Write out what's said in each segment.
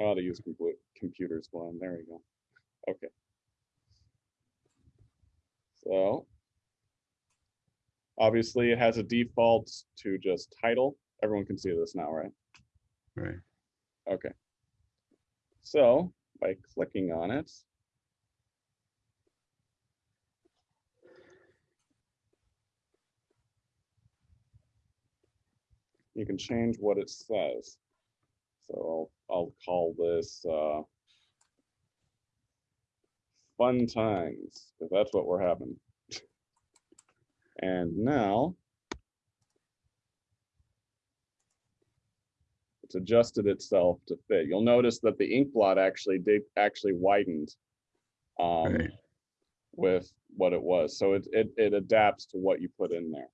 I ought to use computers one. There you go. Okay. So obviously it has a default to just title. Everyone can see this now, right? Right. Okay. So by clicking on it, you can change what it says. So I'll, I'll call this uh, fun times, because that's what we're having. And now it's adjusted itself to fit. You'll notice that the ink blot actually did actually widened um, Right. with what it was. So it, it, it adapts to what you put in there.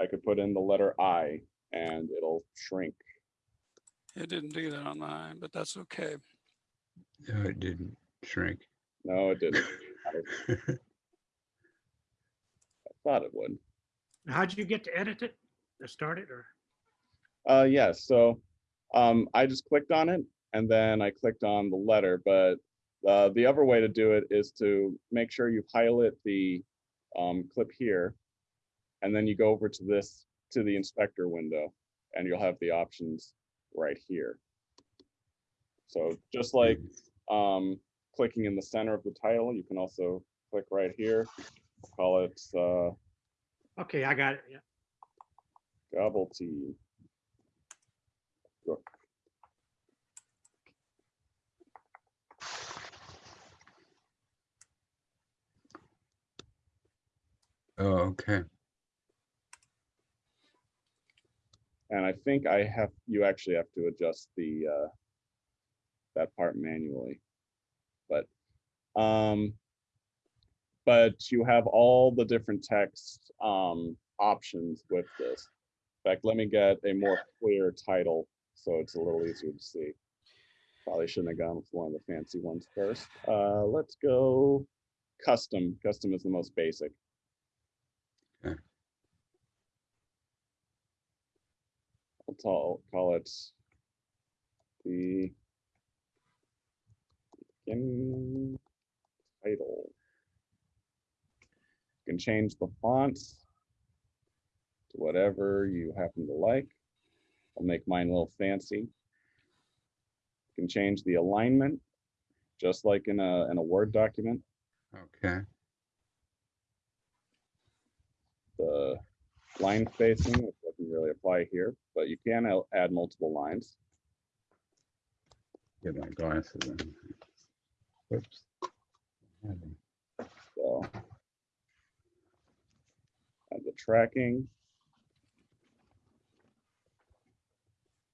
I could put in the letter I and it'll shrink. It didn't do that on mine, but that's okay. No, it didn't shrink. No, it didn't. I thought it would. How'd you get to edit it? To start it or? Uh, yes, so um, I just clicked on it and then I clicked on the letter, but uh, the other way to do it is to make sure you highlight the um, clip here. And then you go over to this, to the inspector window and you'll have the options right here. So just like um, clicking in the center of the title, you can also click right here. Call it uh, Okay, I got it. Yeah. gobble tea. Sure. Oh, okay. And I think I have, you actually have to adjust the, uh, that part manually. But, um, but you have all the different text, um, options with this. In fact, let me get a more clear title so it's a little easier to see. Probably shouldn't have gone with one of the fancy ones first. Uh, let's go custom. Custom is the most basic. I'll call, call it the beginning title. You can change the fonts to whatever you happen to like. I'll make mine a little fancy. You can change the alignment, just like in a, in a Word document. Okay. the line spacing, really apply here, but you can al- add multiple lines. Get my glasses in. Whoops. So add the tracking.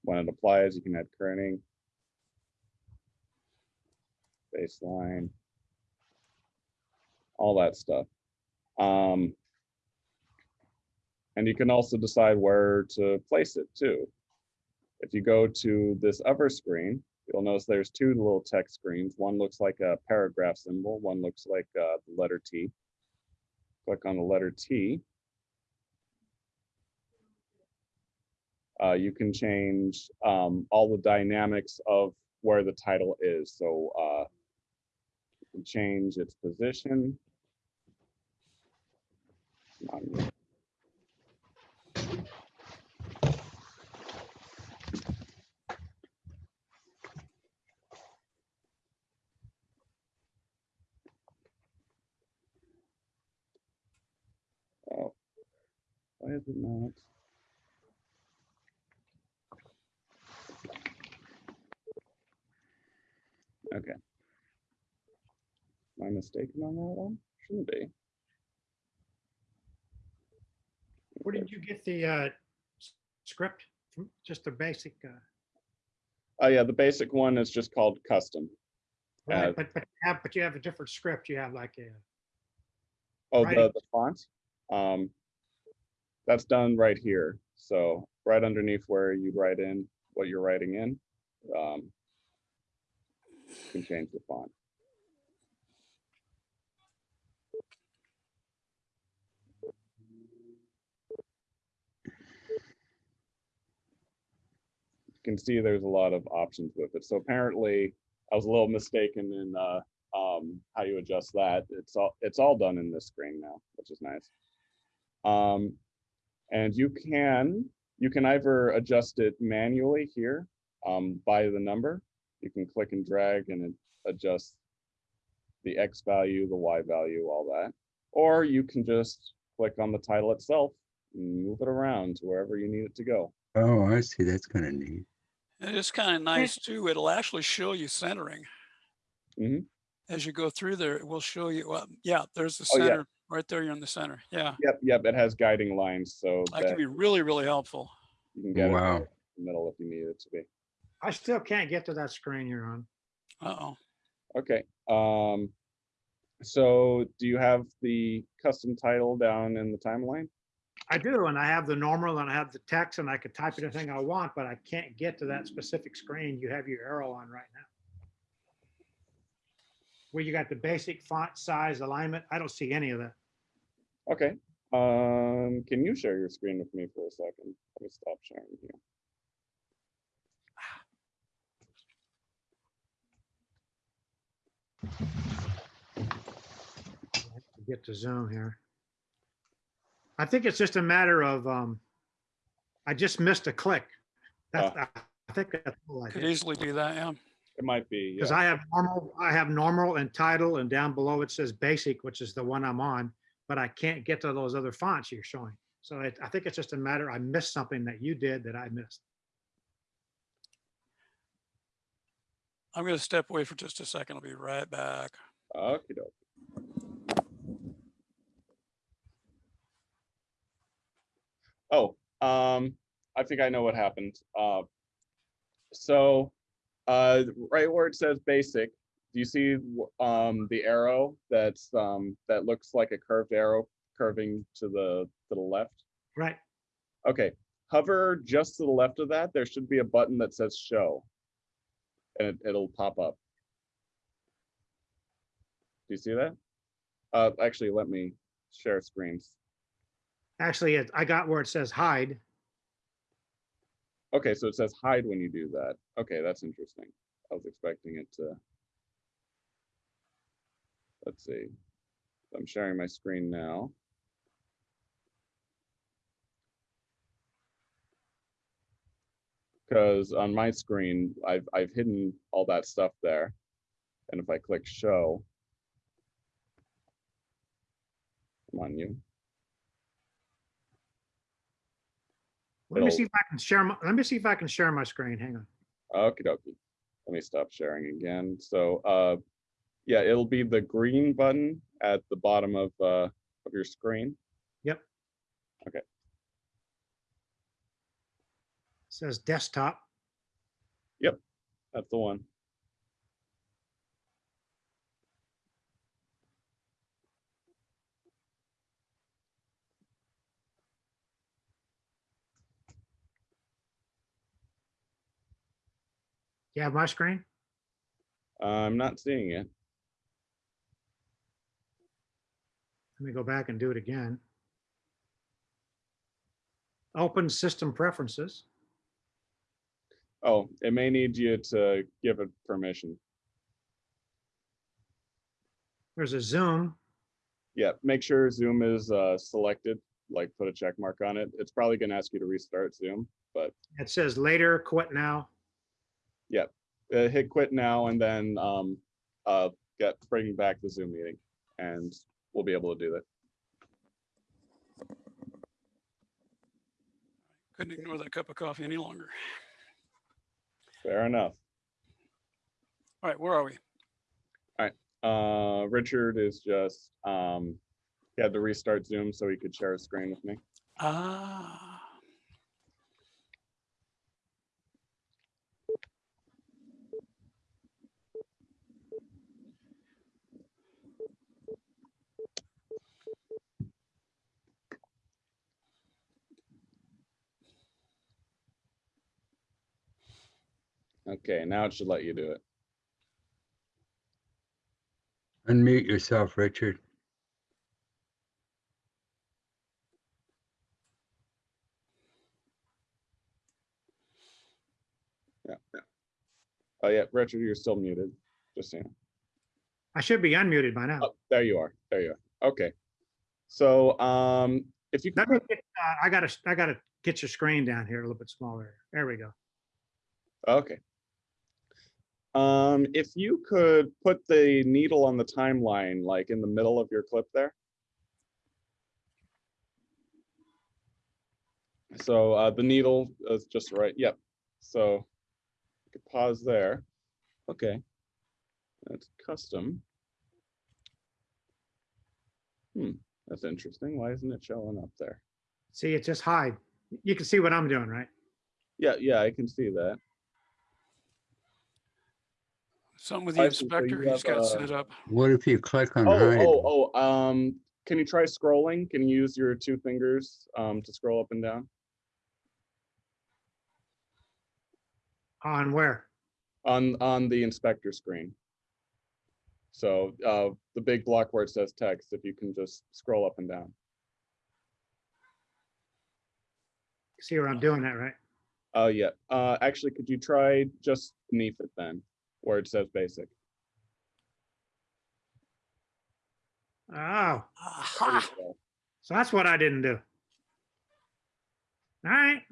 When it applies, you can add kerning, baseline, all that stuff. Um, and you can also decide where to place it too. If you go to this other screen, you'll notice there's two little text screens. One looks like a paragraph symbol, one looks like uh, the letter T. Click on the letter T. Uh, you can change um, all the dynamics of where the title is. So uh, you can change its position. Um, Oh, why is it not? Okay. Am I mistaken on that one? Shouldn't be. Where did you get the uh, script? Just the basic, uh, Oh yeah, the basic one is just called custom. Uh, right, but, but have, but you have a different script. You have like a, Oh, the, the font? Um, that's done right here. So right underneath where you write in what you're writing in, um, you can change the font. You can see there's a lot of options with it. So apparently I was a little mistaken in uh, um, how you adjust that. It's all, it's all done in this screen now, which is nice. Um, and you can, you can either adjust it manually here um, by the number. You can click and drag and adjust the X value, the Y value, all that. Or you can just click on the title itself and move it around to wherever you need it to go. Oh, I see. That's kind of neat. And it's kind of nice too. It'll actually show you centering. Mhm. As you go through there, it will show you, well, yeah, there's the Oh, yeah. Center, right there, you're in the center. Yeah, Yep, yep, it has guiding lines so that that can be really, really helpful. you can get it Wow. right in the middle if you need it to be. I still can't get to that screen you're on. Uh-oh. Okay, um, so do you have the custom title down in the timeline? I do, and I have the normal and I have the text and I could type anything I want, but I can't get to that specific screen you have your arrow on right now. Where you got the basic font size alignment, I don't see any of that. Okay, um, can you share your screen with me for a second? Let me stop sharing here. Get to Zoom here. I think it's just a matter of, um, I just missed a click. That's, I think that's all I Could did. easily do that, yeah. It might be, Because yeah, I have normal, I have normal and title and down below it says basic, which is the one I'm on, but I can't get to those other fonts you're showing. So I, I think it's just a matter, I missed something that you did that I missed. I'm gonna step away for just a second. I'll be right back. okey doke. Oh, um, I think I know what happened. Uh, so, uh, right where it says basic, do you see, um, the arrow that's, um, that looks like a curved arrow curving to the, to the left? Right, Okay, hover just to the left of that. There should be a button that says show. And it, it'll pop up. Do you see that? Uh, actually, let me share screens. actually, I got where it says hide. Okay, so it says hide when you do that. Okay, that's interesting. I was expecting it to. Let's see. I'm sharing my screen now. Because on my screen, I've, I've hidden all that stuff there. And if I click show. Come on, you. Let me see if I can share, my. let me see if I can share my screen. Hang on. Okie dokie. Let me stop sharing again. So, uh, yeah, it'll be the green button at the bottom of, uh, of your screen. Yep. Okay. It says desktop. Yep, that's the one. You have my screen? I'm not seeing it. Let me go back and do it again. Open system preferences. Oh, it may need you to give it permission. There's a zoom. Yeah, make sure Zoom is, uh, selected, like put a check mark on it. It's probably gonna ask you to restart Zoom, but, It says later, quit now. Uh, hit quit now and then, um, uh, get, bring back the Zoom meeting and we'll be able to do that. Couldn't ignore that cup of coffee any longer. Fair enough. All right, where are we? All right. Uh, Richard is just, um, he had to restart Zoom so he could share his screen with me. Ah, Okay, now it should let you do it. Unmute yourself, Richard. Yeah. Oh, yeah, Richard, you're still muted, just saying. I should be unmuted by now. Oh, there you are. There you are. Okay. So, um, if you Let me get, uh, I gotta, I gotta get your screen down here a little bit smaller. There we go. okay. Um, if you could put the needle on the timeline, like in the middle of your clip there. So, uh, the needle is just right. Yep. So you could pause there. Okay. That's custom. Hmm, that's interesting. Why isn't it showing up there? See, it just hide. You can see what I'm doing, right? Yeah, yeah, I can see that. Something with the I see. So you inspector, he's have, got uh, set up. What if you click on Oh, hide? oh, oh, um, can you try scrolling? Can you use your two fingers, um, to scroll up and down? On where? On, on the inspector screen. So, uh, the big block where it says text, if you can just scroll up and down. See where I'm doing that, right? Oh, yeah, uh, actually, could you try just beneath it then, where it says basic? Oh, Aha! so that's what I didn't do. All right,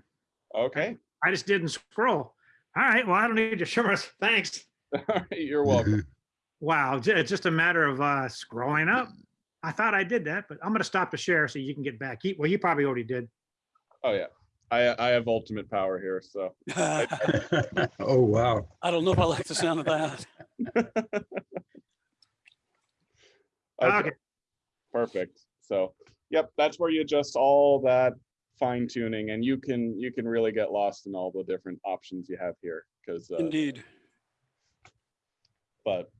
Okay, I just didn't scroll. All right, well, I don't need your shivers. Thanks. you're welcome. Wow, it's just a matter of uh scrolling up. I thought I did that, but I'm gonna stop the share so you can get back. You- Well, you probably already did. Oh, yeah, I, I have ultimate power here, so. Oh, wow. I don't know if I like the sound of that. Okay, Perfect. So, yep, that's where you adjust all that fine tuning and you can, you can really get lost in all the different options you have here. Cause, uh, Indeed. but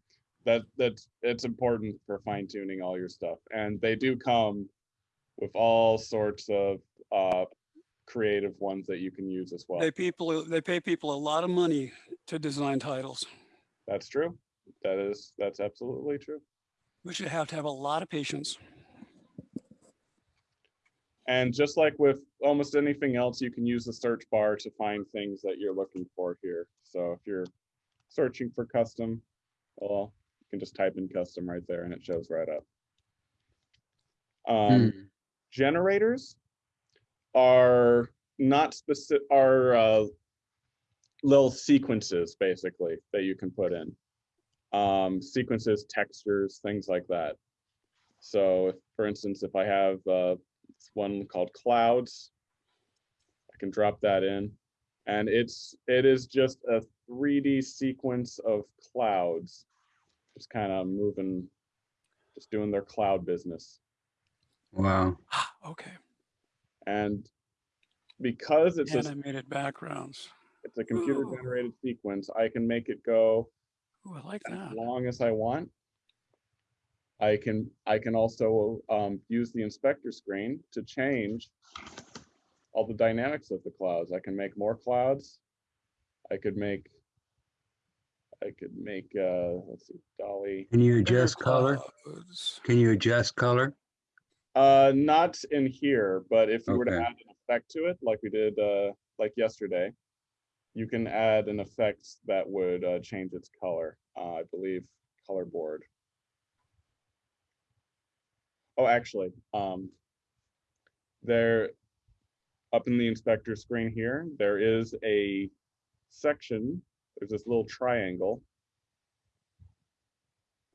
that, that's, it's important for fine tuning all your stuff. And they do come with all sorts of, uh, creative ones that you can use as well. They people, they pay people a lot of money to design titles. That's true. That is, that's absolutely true. We should have to have a lot of patience. And just like with almost anything else, you can use the search bar to find things that you're looking for here. So if you're searching for custom, well, you can just type in custom right there and it shows right up. Um, Hmm. generators are not specific, are uh, little sequences basically that you can put in. Um, sequences, textures, things like that. So if, for instance, if I have uh, one called clouds, I can drop that in and it's, it is just a 3D sequence of clouds, just kind of moving, just doing their cloud business. Wow. Okay, And because it's a, animated backgrounds. it's a computer Ooh. generated sequence, I can make it go Ooh, I like as that. long as I want. I can, I can also um, use the inspector screen to change all the dynamics of the clouds. I can make more clouds. I could make, I could make, uh, let's see, Dolly. Can you adjust color? Can you adjust color? Uh, not in here, but if you were to Okay. add an effect to it, like we did, uh, like yesterday, you can add an effect that would, uh, change its color, uh, I believe, color board. Oh, actually, um, there, up in the inspector screen here, there is a section, there's this little triangle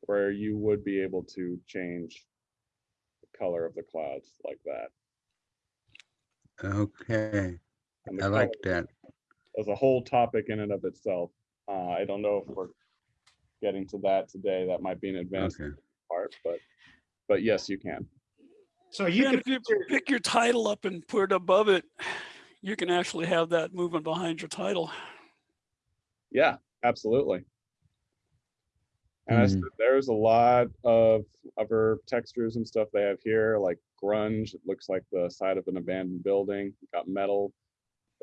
where you would be able to change color of the clouds like that. Okay, And the I like that. that. Is a whole topic in and of itself. Uh, I don't know if we're getting to that today. That might be an advanced Okay. part, but, but yes, you can. so you Yeah, can, if you pick your title up and put it above it, you can actually have that movement behind your title. Yeah, absolutely. And I said, Mm. there's a lot of other textures and stuff they have here, like grunge. It looks like the side of an abandoned building. Got metal.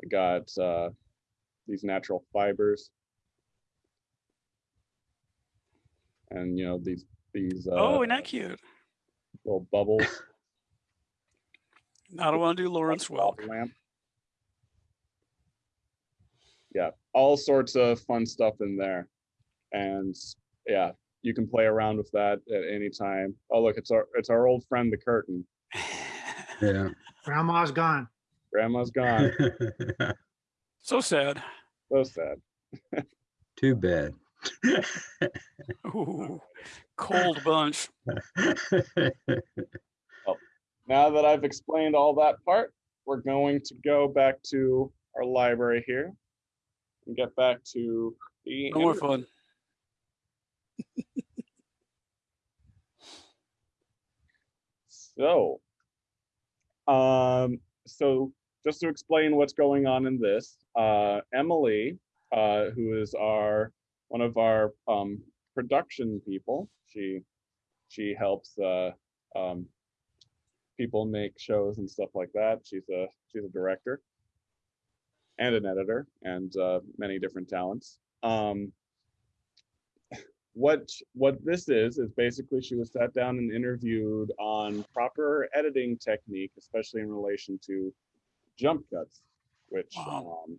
They got uh, these natural fibers. And you know these these uh, Oh, isn't that cute? little bubbles. I don't want to do Lawrence like Welk. lamp. yeah, all sorts of fun stuff in there. And yeah, you can play around with that at any time. Oh, look, it's our, it's our old friend, the curtain. Yeah. Grandma's gone. Grandma's gone. So sad. So sad. Too bad. Ooh, cold bunch. Now that I've explained all that part, we're going to go back to our library here and get back to the. No more fun. So, um, so just to explain what's going on in this, uh, Emily, uh, who is our one of our um, production people, she she helps uh, um, people make shows and stuff like that. She's a she's a director and an editor and uh, many different talents. Um, what what this is is basically she was sat down and interviewed on proper editing technique, especially in relation to jump cuts, which Wow. um,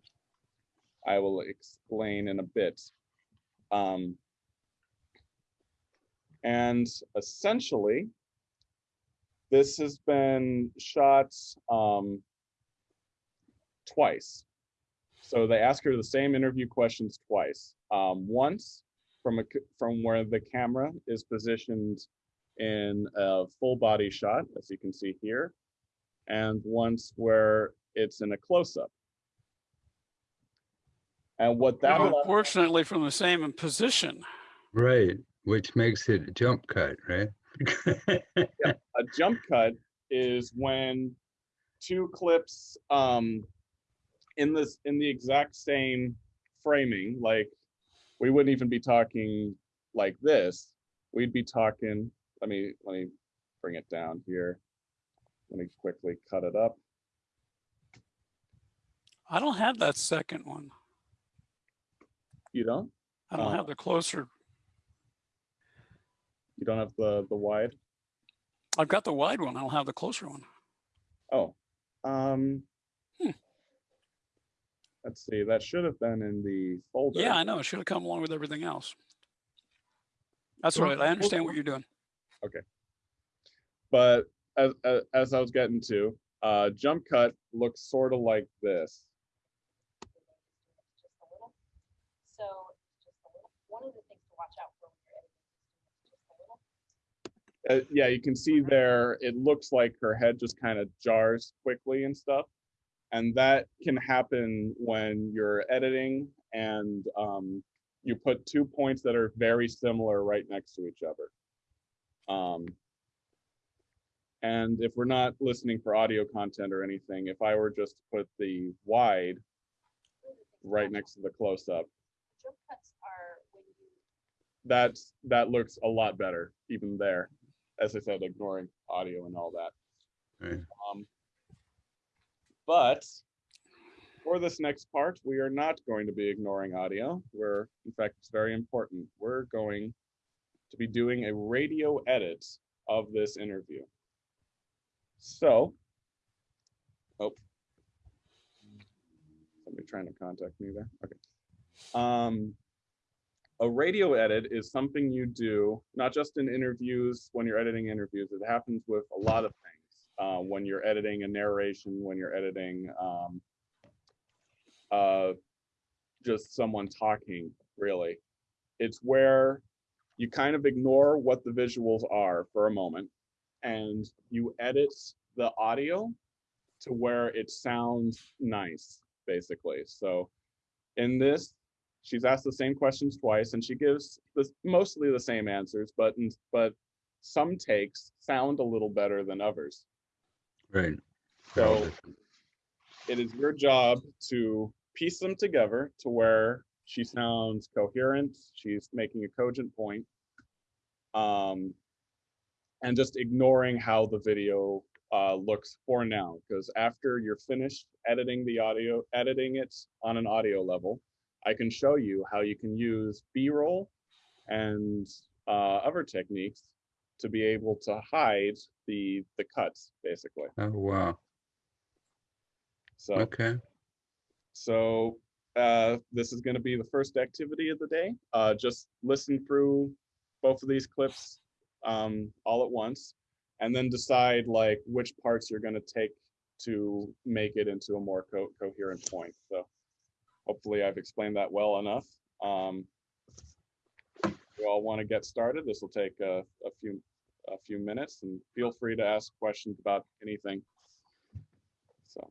I will explain in a bit. Um, and essentially, this has been shot um, twice. So they ask her the same interview questions twice. Um, once from a c- from where the camera is positioned in a full body shot, as you can see here, and once where it's in a close up. And what that Now, Unfortunately, from the same position. Right, which makes it a jump cut, right? a jump cut is when two clips um in this in the exact same framing like we wouldn't even be talking like this we'd be talking let me let me bring it down here let me quickly cut it up I don't have that second one. you don't I don't Oh. have the closer. you don't have the the wide I've got the wide one. I don't have the closer one. oh um. Let's see that should have been in the folder Yeah, I know. It should have come along with everything else. That's right. I understand what you're doing. Okay. But as, as as I was getting to, uh, jump cut looks sort of like this. just a little. So just a little. One of the things to watch out for when you're editing is just a little. Uh, yeah, you can see there. It looks like her head just kind of jars quickly and stuff, and that can happen when you're editing and um, you put two points that are very similar right next to each other. Um, and if we're not listening for audio content or anything, if I were just to put the wide One of the things to right next to the close up, out- Jump cuts are when you that's that looks a lot better even there as i said ignoring audio and all that Right. um but for this next part we are not going to be ignoring audio. We're in fact it's very important. We're going to be doing a radio edit of this interview. So oh. Somebody trying to contact me there? Okay. Um a radio edit is something you do not just in interviews when you're editing interviews. It happens with a lot of things uh, when you're editing a narration when you're editing um, uh, just someone talking really. It's where you kind of ignore what the visuals are for a moment and you edit the audio to where it sounds nice basically. So in this she's asked the same questions twice and she gives mostly the same answers but but some takes sound a little better than others Right. So- it is your job to piece them together to where she sounds coherent she's making a cogent point um and just ignoring how the video uh, looks for now because after you're finished editing the audio editing it on an audio level i can show you how you can use b-roll and uh, other techniques to be able to hide the the cuts basically Oh, wow. so Okay. so uh, this is gonna be the first activity of the day. Uh, just listen through both of these clips um, all at once and then decide like which parts you're gonna take to make it into a more co- coherent point. So hopefully I've explained that well enough. Um, you all want to get started, this will take a, a few a few minutes and feel free to ask questions about anything. So.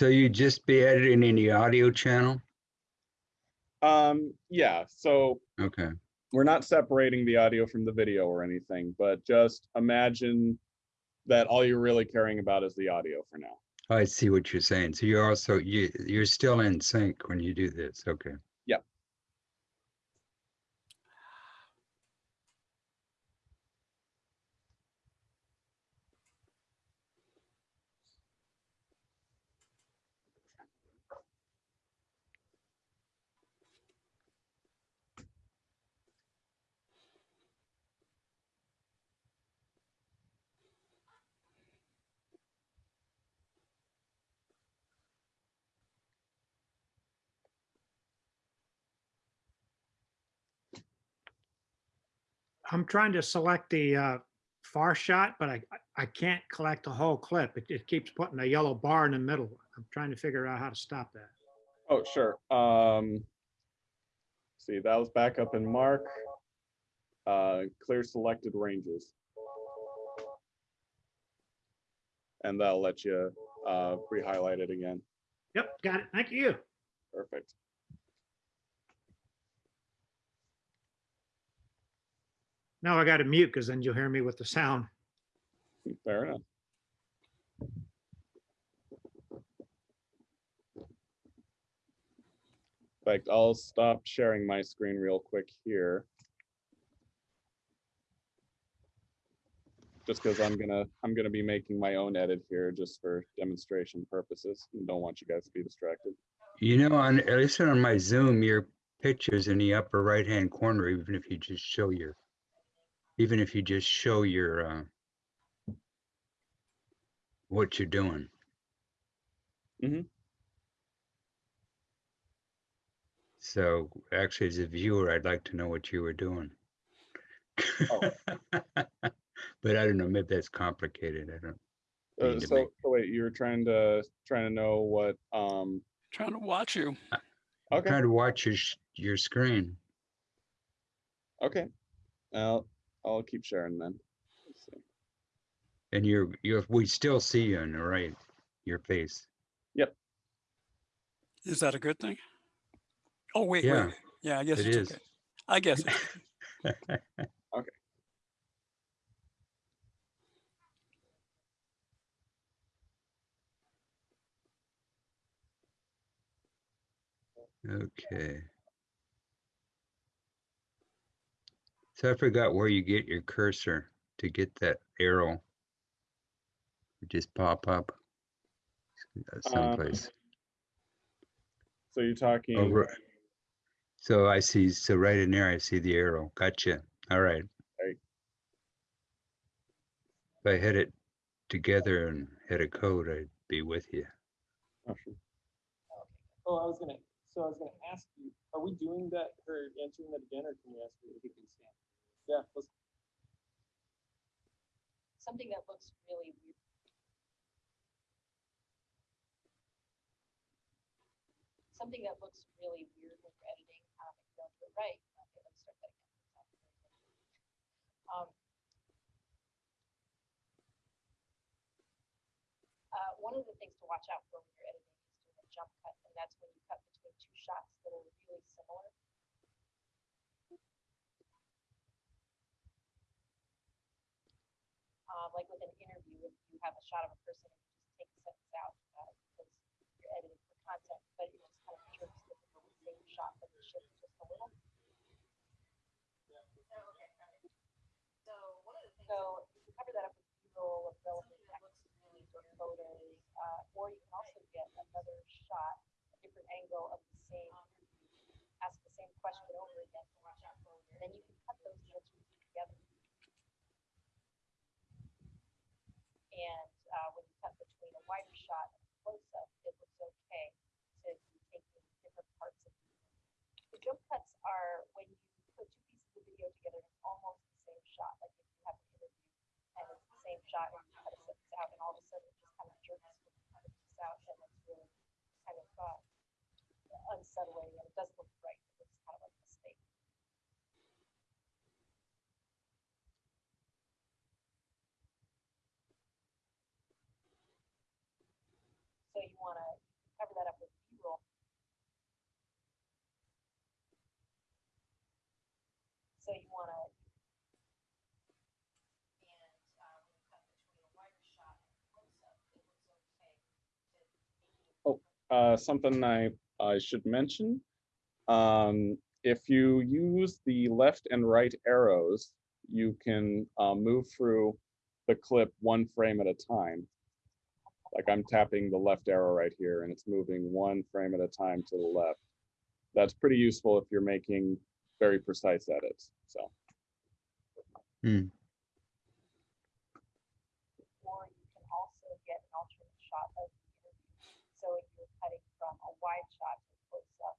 So you just be editing in the audio channel? Um, yeah, so Okay, we're not separating the audio from the video or anything, but just imagine that all you're really caring about is the audio for now. I see what you're saying. So you're also, you, you're still in sync when you do this, okay. Yep. I'm trying to select the uh, far shot, but I, I can't collect the whole clip. It, it keeps putting a yellow bar in the middle. I'm trying to figure out how to stop that. Oh, sure. Um, see, that was back up in Mark. Uh, clear selected ranges. And that'll let you uh, re-highlight it again. Yep, got it. Thank you. Perfect. Now I got to mute because then you'll hear me with the sound. Fair enough. In fact, I'll stop sharing my screen real quick here. Just because I'm gonna, I'm gonna be making my own edit here just for demonstration purposes. and Don't want you guys to be distracted. You know, on, at least on my Zoom, your picture's in the upper right-hand corner, even if you just show your, even if you just show your, uh, what you're doing. Mhm. So actually, as a viewer, I'd like to know what you were doing. Oh. But I don't know, maybe that's complicated. I don't. Uh, so, make- so wait, you were trying to, trying to know what, um, Trying to watch you. okay, Trying to watch your, your screen. okay. I'll, I'll keep sharing then. Let's. And you're, you're, we still see you on the right, your face. Yep. Is that a good thing? Oh, wait, Yeah, wait. Yeah, I guess it it's is. okay. I guess. it's- Okay. So I forgot where you get your cursor to get that arrow. Just pop up uh, someplace. So you're talking. Over. So I see, so right in there, I see the arrow. Gotcha. All right. Right. If I hit it together and hit a code, I'd be with you. Oh, sure. Oh, I was gonna, so I was gonna ask you, are we doing that, or answering that again, or can we ask you? if you can stand? Yeah, let's, Something that looks really weird. Something that looks really weird when you're editing, um, if you don't do it right. Okay, let's start that again. Um, uh, one of the things to watch out for when you're editing is doing a jump cut, and that's when you cut between two shots that are really similar. Um, like with an interview, if you have a shot of a person you just take a sentence out, uh, because you're editing for content, but it just kind of trips the same shot, but it shifts just a little. So so you can cover that up with B-roll of relevant text or photos. or you can also get another shot, a different angle of the same, ask the same question over again. And then you can cut those answers together. And uh, when you cut between a wider shot and a close-up, it looks okay to be taking different parts of it. The jump cuts are when you put two pieces of video together, it's almost the same shot, like if you have an interview and it's the same shot and you cut a sentence out and all of a sudden it just kind of jerks the sentence out and it's really kind of uh, unsettling and it doesn't look right. It looks kind of like a mistake. So you want to cover that up with B-roll. So you want uh, to making Uh, something I, I should mention. Um, if you use the left and right arrows, you can, uh, move through the clip one frame at a time. Like I'm tapping the left arrow right here and it's moving one frame at a time to the left. That's pretty useful if you're making very precise edits, so. Hmm. or you can also get an alternate shot of the interview. So if you're cutting from a wide shot to close up.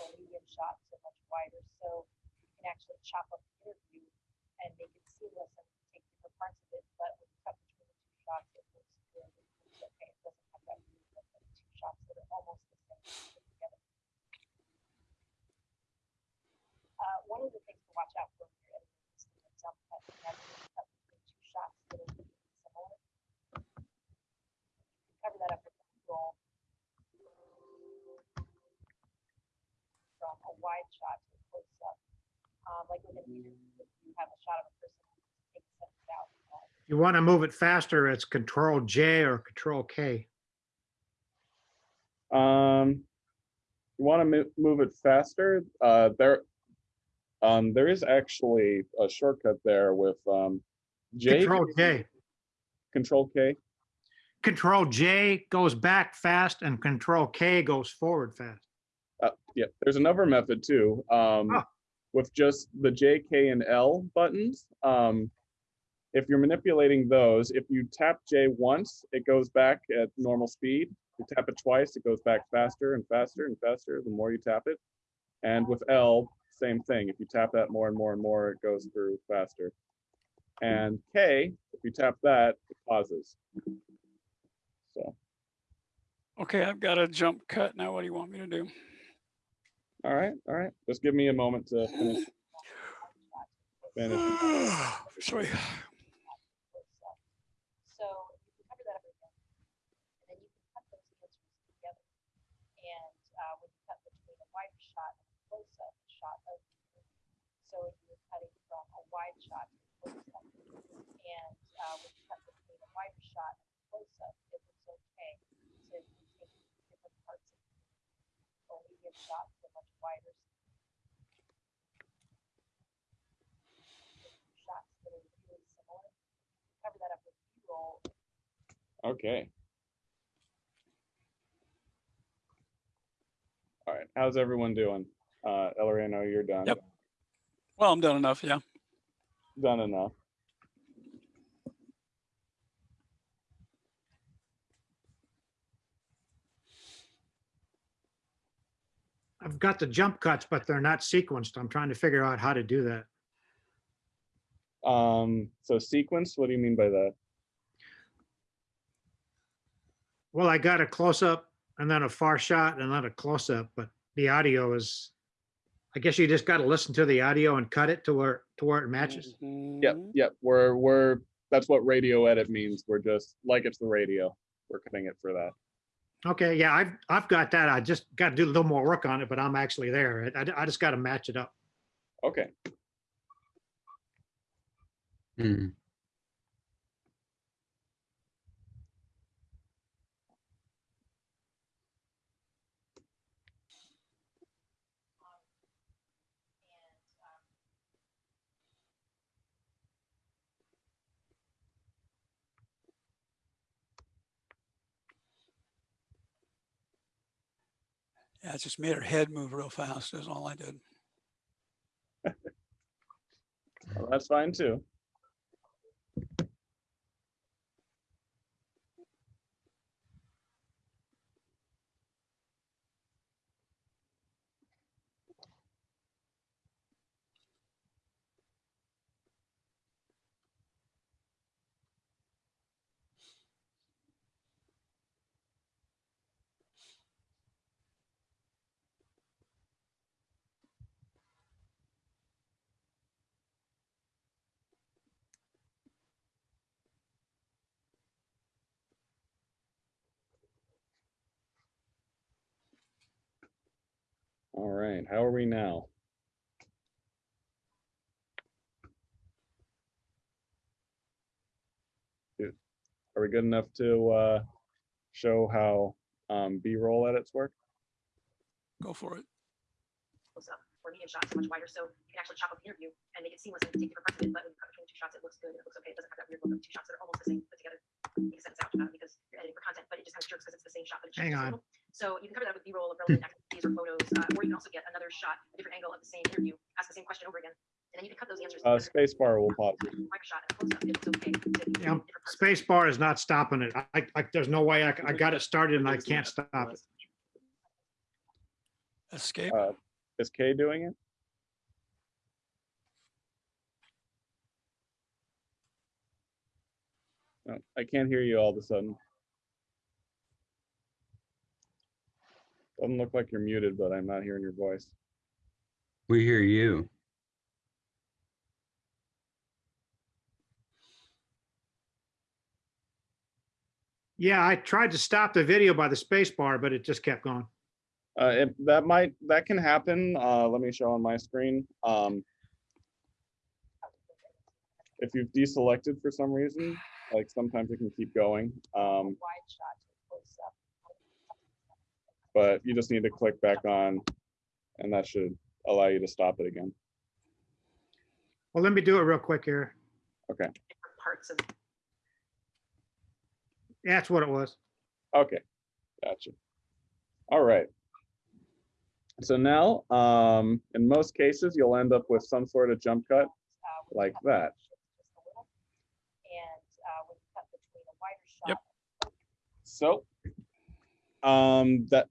A medium shot to much wider, so you can actually chop up the interview and make it seamless and different parts of it, but when you cut between the two shots, it looks okay, it doesn't have that of two shots that are almost the same together. Uh, one of the things to watch out for when you're editing is the jump cut. You have to cut between two shots that are similar. You cover that up with a roll. From a wide shot to a close up. Um, like with an interview, if you have a shot of a person you want to move it faster, it's Control J or Control K. Um, you want to move it faster? Uh, there, um, there is actually a shortcut there with um, J. Control J. Control K. Control J goes back fast and Control K goes forward fast. Uh, yeah, there's another method too. Um, Oh. with just the J, K, and L buttons. Um, if you're manipulating those, if you tap J once, it goes back at normal speed. If you tap it twice, it goes back faster and faster and faster the more you tap it. And with L, same thing. If you tap that more and more and more, it goes through faster. And K, if you tap that, it pauses. So, Okay, I've got a jump cut. Now what do you want me to do? all right, all right. Just give me a moment to finish. finish. Sorry. close up. So you can cover that up again. And then you can cut those answers together. And uh, when you cut between a wider shot and a close up shot of the interview. So if you're cutting from a wide shot to a close up. And uh, when you cut between a wider shot and a close up, it looks okay to be taking different parts of it. A medium shot to a much wider. Shots that are really similar cover that up with B-roll. Okay. All right, how's everyone doing? Uh, Ellery, I know you're done. Yep. Well, I'm done enough. Yeah. Done enough. I've got the jump cuts, but they're not sequenced. I'm trying to figure out how to do that. Um, so sequence, what do you mean by that? Well, I got a close up and then a far shot and then a close up, but the audio is, I guess you just got to listen to the audio and cut it to where, to where it matches. Yep, Mhm. yep, we're, we're, that's what radio edit means. We're just, like it's the radio. We're cutting it for that. Okay, yeah, I've, I've got that. I just got to do a little more work on it, but I'm actually there. I, I just got to match it up. Okay, Hmm. Yeah, it just made her head move real fast is all I did. Well, That's fine too. All right, how are we now? Are we good enough to uh, show how um, B-roll edits work? Go for it. close up or medium shot so much wider. So you can actually chop up the interview and make it seamless and take different parts of it. But when you cut between two shots, it looks good. It looks okay. It doesn't have that weird look of two shots that are almost the same put together. Make a sentence out uh, because you're editing for content, but it just kind of jerks because it's the same shot. But it Hang changes a on. Little. So you can cover that with B-roll of relevant activities or photos, uh, or you can also get another shot, a different angle of the same interview, ask the same question over again, and then you can cut those answers. Uh, together. space bar will pop. it. Wider and close up. It okay. to Yeah, different parts of it. Space bar is not stopping it. I, I, there's no way I got it started and I can't stop it. Escape. Uh, Is Kay doing it? No, I can't hear you all of a sudden. Doesn't look like you're muted, but I'm not hearing your voice. We hear you. Yeah, I tried to stop the video by the space bar, but it just kept going. Uh, it, that might, that can happen. Uh, let me show on my screen. Um, if you've deselected for some reason, like sometimes it can keep going. Um, Wide shot to close up. But you just need to click back on and that should allow you to stop it again. Well, let me do it real quick here. Okay. parts of That's what it was. Okay, gotcha. All right. So now, um, in most cases, you'll end up with some sort of jump cut. uh, Like that. just a little. And uh, when you cut between a wider Yep. So, um, that,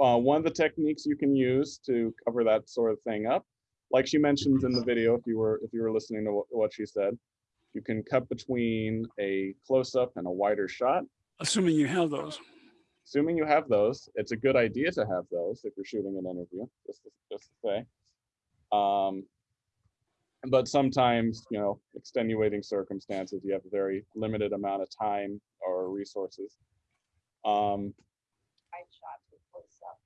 uh, one of the techniques you can use to cover that sort of thing up, like she mentions in the video, if you were, if you were listening to wh- what she said, you can cut between a close-up and a wider shot. Assuming you have those. assuming you have those, it's a good idea to have those if you're shooting an interview, just to, just to say. Um, but sometimes, you know, extenuating circumstances, you have a very limited amount of time or resources. Um, wide shot to close up.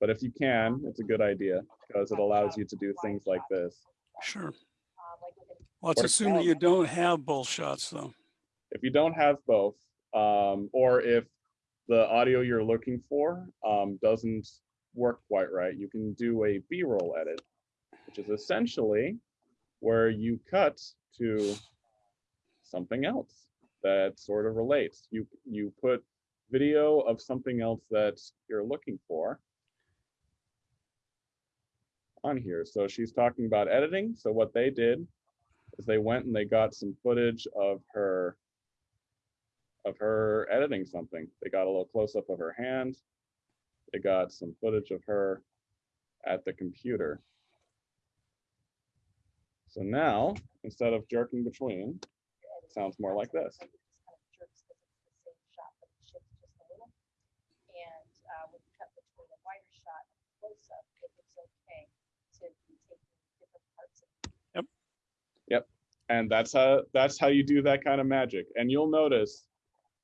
But if you can, it's a good idea because it allows you to do things like this. Sure. An Let's Or assume that you don't have both shots though. If you don't have both, um, or if the audio you're looking for um, doesn't work quite right, you can do a B-roll edit, which is essentially where you cut to something else that sort of relates. You you put video of something else that you're looking for on here. So she's talking about editing. So what they did is they went and they got some footage of her of her editing something. They got a little close up of her hand. They got some footage of her at the computer. So now, instead of jerking between, it sounds more like this. Like it just kind of jerks 'cause it's the same shot, but it shifts just a little. And uh, when you cut between a wider shot and a close up, it looks okay to be taking different parts of and that's how that's how you do that kind of magic and you'll notice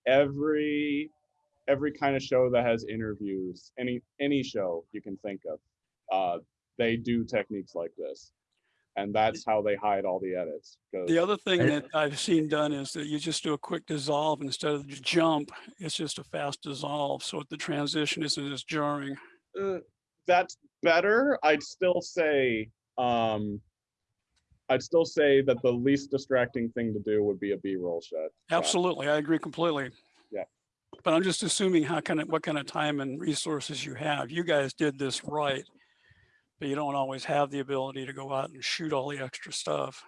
every every kind of show that has interviews any any show you can think of uh they do techniques like this and that's how they hide all the edits The other thing that I've seen done is that you just do a quick dissolve instead of just jump. It's just a fast dissolve. So the transition isn't as jarring. uh, that's better i'd still say um i'd still say that the least distracting thing to do would be a b-roll shot shot. Absolutely. I agree completely. Yeah. But I'm just assuming how kind of, what kind of time and resources you have. You guys did this right. But you don't always have the ability to go out and shoot all the extra stuff.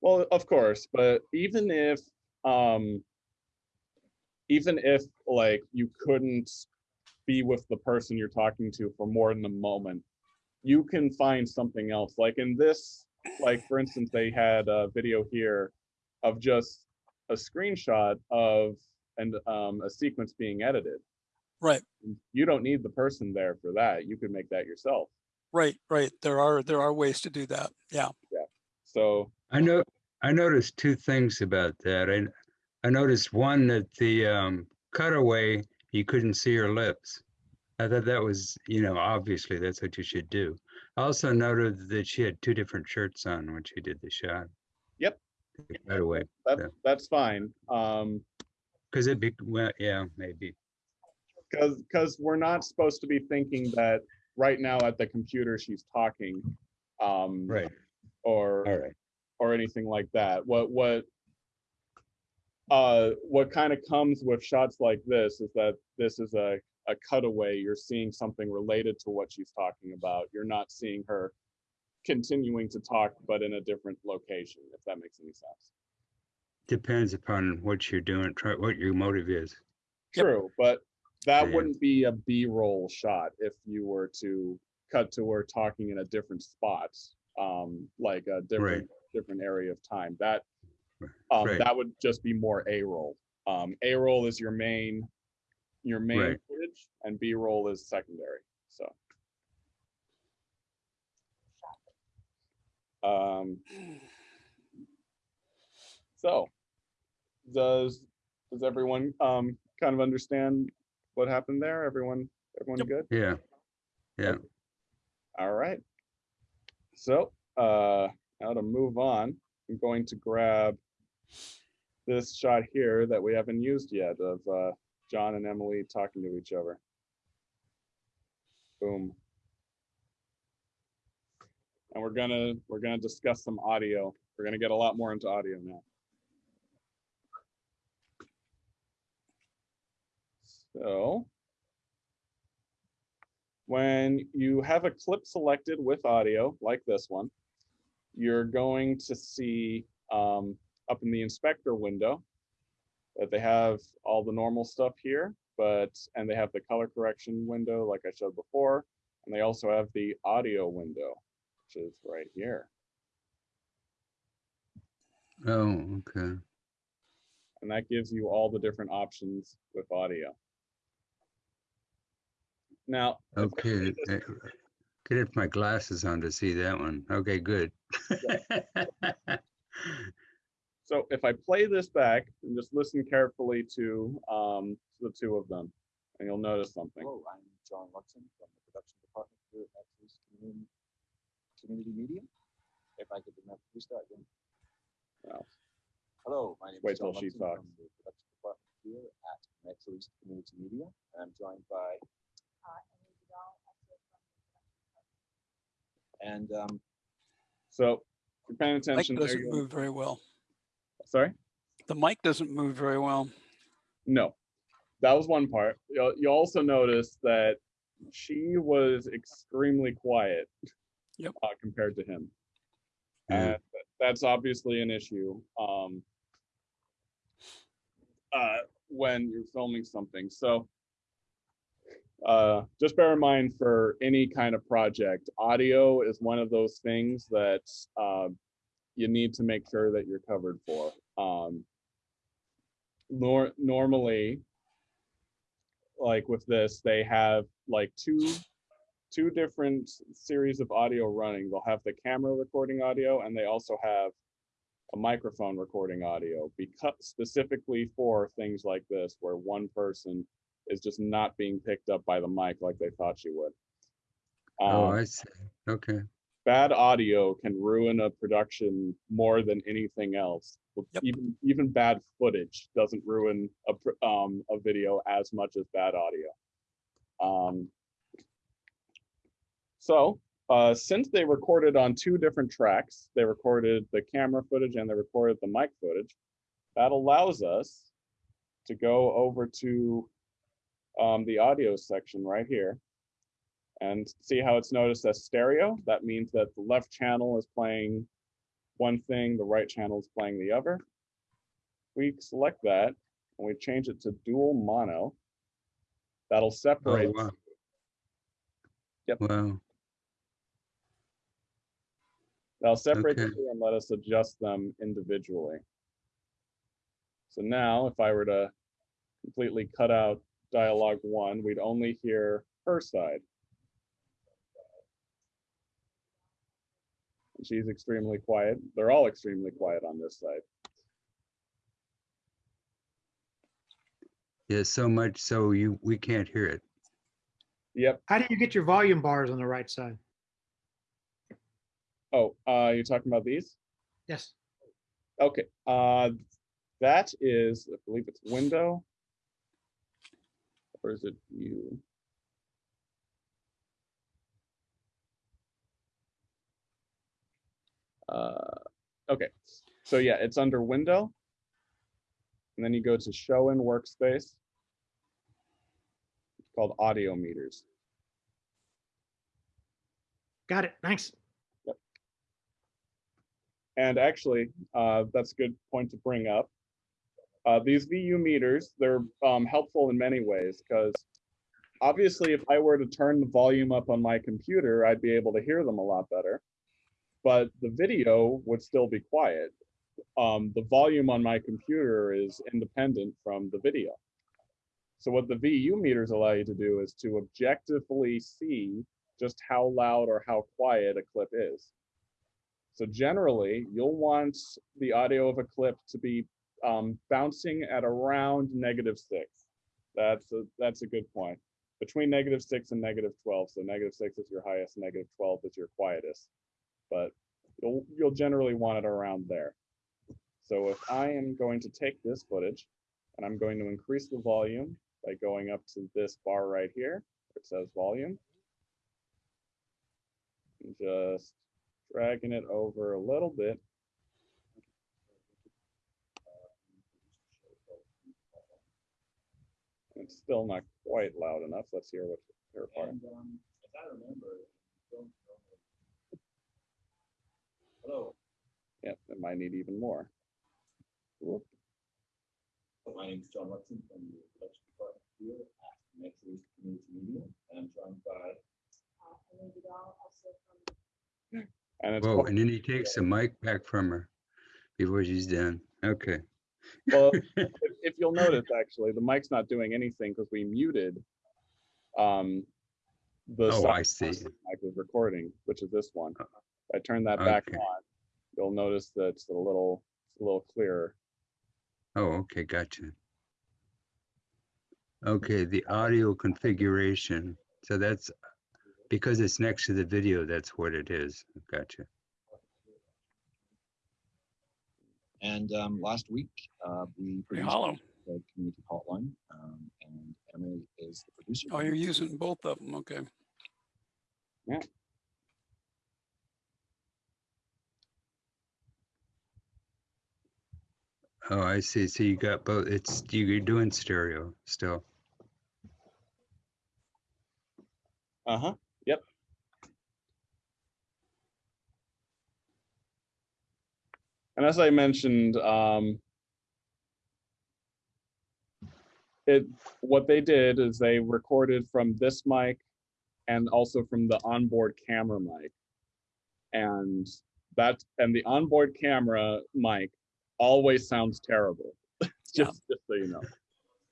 Well, of course, but even if, um, even if like you couldn't be with the person you're talking to for more than a moment, you can find something else. Like in this, like for instance, they had a video here of just a screenshot of and um, a sequence being edited. Right, You don't need the person there for that. You could make that yourself. right, right. There are, there are ways to do that. Yeah. Yeah. So I know, I noticed two things about that. I, I noticed one that the um, cutaway, you couldn't see her lips. I thought that was, you know, obviously that's what you should do. I also noted that she had two different shirts on when she did the shot. Yep. The Cutaway, that, Yeah. that's fine. Um, because it'd be, well, yeah, maybe. Because, because we're not supposed to be thinking that right now at the computer she's talking. Um, Right, or, all right. or anything like that. What, what, uh, what kind of comes with shots like this is that this is a, a cutaway. You're seeing something related to what she's talking about. You're not seeing her continuing to talk, but in a different location, if that makes any sense. Depends upon what you're doing, try, what your motive is. Yep. True, but that Yeah. wouldn't be a B-roll shot if you were to cut to her talking in a different spot, um, like a different, different area of time. That, um, Right. that would just be more A-roll. Um, A-roll is your main, your main Right. footage, and B-roll is secondary, so. Um, so, does, does everyone, um, kind of understand what happened there? Everyone, everyone Yep. good? Yeah, yeah. All right. So, uh, now to move on, I'm going to grab this shot here that we haven't used yet of, uh, John and Emily talking to each other. Boom. And we're gonna, we're gonna discuss some audio. We're gonna get a lot more into audio now. So. When you have a clip selected with audio, like this one, you're going to see um, up in the inspector window that they have all the normal stuff here, but, and they have the color correction window like I showed before, and they also have the audio window, which is right here. Oh, okay. And that gives you all the different options with audio. Now. I Okay, get my glasses on to see that one. Okay, good. So if I play this back and just listen carefully to um, the two of them, and you'll notice something. Hello, I'm John Watson from the production department here at Matthews Community, Community Media. If I could remember, restart again. Well, Hello, my name wait is John till she Watson talks. from the production department here at Metro East Community Media. And I'm joined by, Uh, Emily Vidal, also from the production department. and um, So if you're paying attention, there doesn't move very well. Sorry? The mic doesn't move very well. No, that was one part. You'll, you also notice that she was extremely quiet. Yep. Uh, compared to him. Yeah. And that's obviously an issue. Um, uh, when you're filming something. So uh, just bear in mind for any kind of project, audio is one of those things that uh, you need to make sure that you're covered for. Um, nor normally, like with this, they have like two two different series of audio running. They'll have the camera recording audio and they also have a microphone recording audio because specifically for things like this where one person is just not being picked up by the mic like they thought she would. Oh, Um, I see. Okay, bad audio can ruin a production more than anything else. Yep. Even even bad footage doesn't ruin a um a video as much as bad audio. Um, so uh, since they recorded on two different tracks, they recorded the camera footage and they recorded the mic footage. That allows us to go over to um, the audio section right here and see how it's noticed as stereo? That means that the left channel is playing one thing, the right channel is playing the other. We select that and we change it to dual mono. That'll Oh, separate. wow. Yep. Wow. That'll separate the two and let us adjust them individually. So now if I were to completely cut out dialogue one, we'd only hear her side. She's extremely quiet. They're all extremely quiet on this side. Yeah, so much so you, we can't hear it. Yep. How do you get your volume bars on the right side? Oh, uh, you're talking about these? Yes. Okay, uh, that is, I believe it's window. Or is it you? Uh, okay, so yeah, it's under window. And then you go to show in workspace. It's called audio meters. Got it. Thanks. And actually, uh, that's a good point to bring up. Uh, these VU meters, they're um, helpful in many ways because obviously if I were to turn the volume up on my computer, I'd be able to hear them a lot better. But the video would still be quiet. Um, the volume on my computer is independent from the video. So what the VU meters allow you to do is to objectively see just how loud or how quiet a clip is. So generally, you'll want the audio of a clip to be um, bouncing at around negative six. That's a, that's a good point. Between negative six and negative 12. So negative six is your highest, negative 12 is your quietest. But you'll, you'll generally want it around there. So if I am going to take this footage and I'm going to increase the volume by going up to this bar right here, it says volume. and Just dragging it over a little bit. It's still not quite loud enough. Let's hear what her part. And, um, as I remember, Hello, Yep, it might need even more. Whoop. my name is John Watson from the production department here at Metro East Community Media, and I'm joined by And it's Whoa, and then he takes the mic back from her before she's done. Okay. well, if, if you'll notice, actually, the mic's not doing anything because we muted. Um, the Oh, sound I see. mic was recording, which is this one. If I turn that back Okay. on, you'll notice that it's a little, it's a little clearer. Oh, okay, gotcha. Okay, the audio configuration. So that's because it's next to the video, that's what it is. Gotcha. And um, last week, uh, we Hey, produced hollow. the community hotline, um, and Emily is the producer. Oh, you're using both of them. Okay. Oh, I see. So you got both. It's you're doing stereo still. Uh-huh, yep. And as I mentioned, um, it, what they did is they recorded from this mic and also from the onboard camera mic. And that, and the onboard camera mic always sounds terrible. Yeah. Just, just so you know.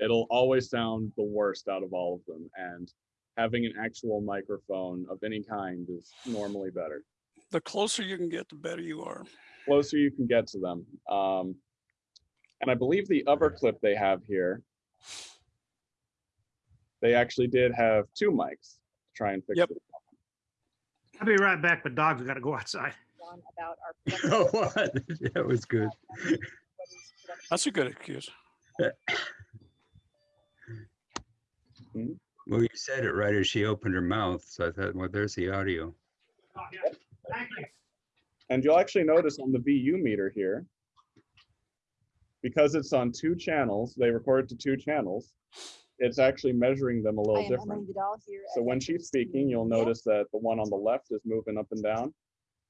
It'll always sound the worst out of all of them. And having an actual microphone of any kind is normally better. The closer you can get, the better you are. Closer you can get to them. Um, and I believe the other clip they have here, they actually did have two mics to try and fix Yep. it. I'll be right back, but dogs got to go outside. John, about our. production Oh, what? That was good. what is production That's a good excuse. Well, you said it right as she opened her mouth. So I thought, well, there's the audio. Thank you. And you'll actually notice on the VU meter here, because it's on two channels, they record it to two channels. it's actually measuring them a little different. So when she's speaking, you'll notice that the one on the left is moving up and down.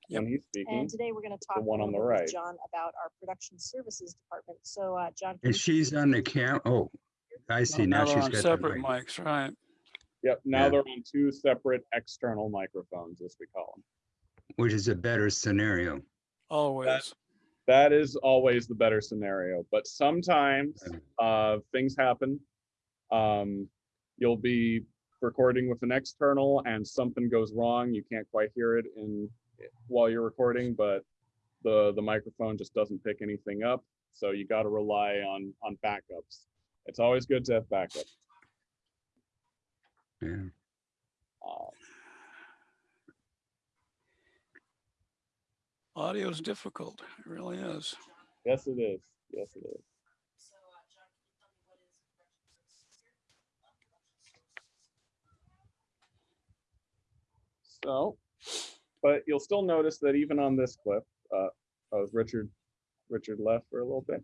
Yep. When he's speaking, And today we're going to talk a one on little the bit right. with John about our production services department. So, uh, John. can And you she's on the cam, oh, I see, now they're she's on got the separate mic. mics, right? yep, now Yeah. they're on two separate external microphones, as we call them. which is a better scenario. Always. That is always the better scenario, but sometimes uh, things happen. Um, you'll be recording with an external and something goes wrong. You can't quite hear it in while you're recording, but the the microphone just doesn't pick anything up. So you got to rely on on backups. It's always good to have backup. Yeah. Uh, Audio is difficult. It really is. yes, it is. Yes, it is. So, but you'll still notice that even on this clip, uh, oh, Richard, Richard left for a little bit.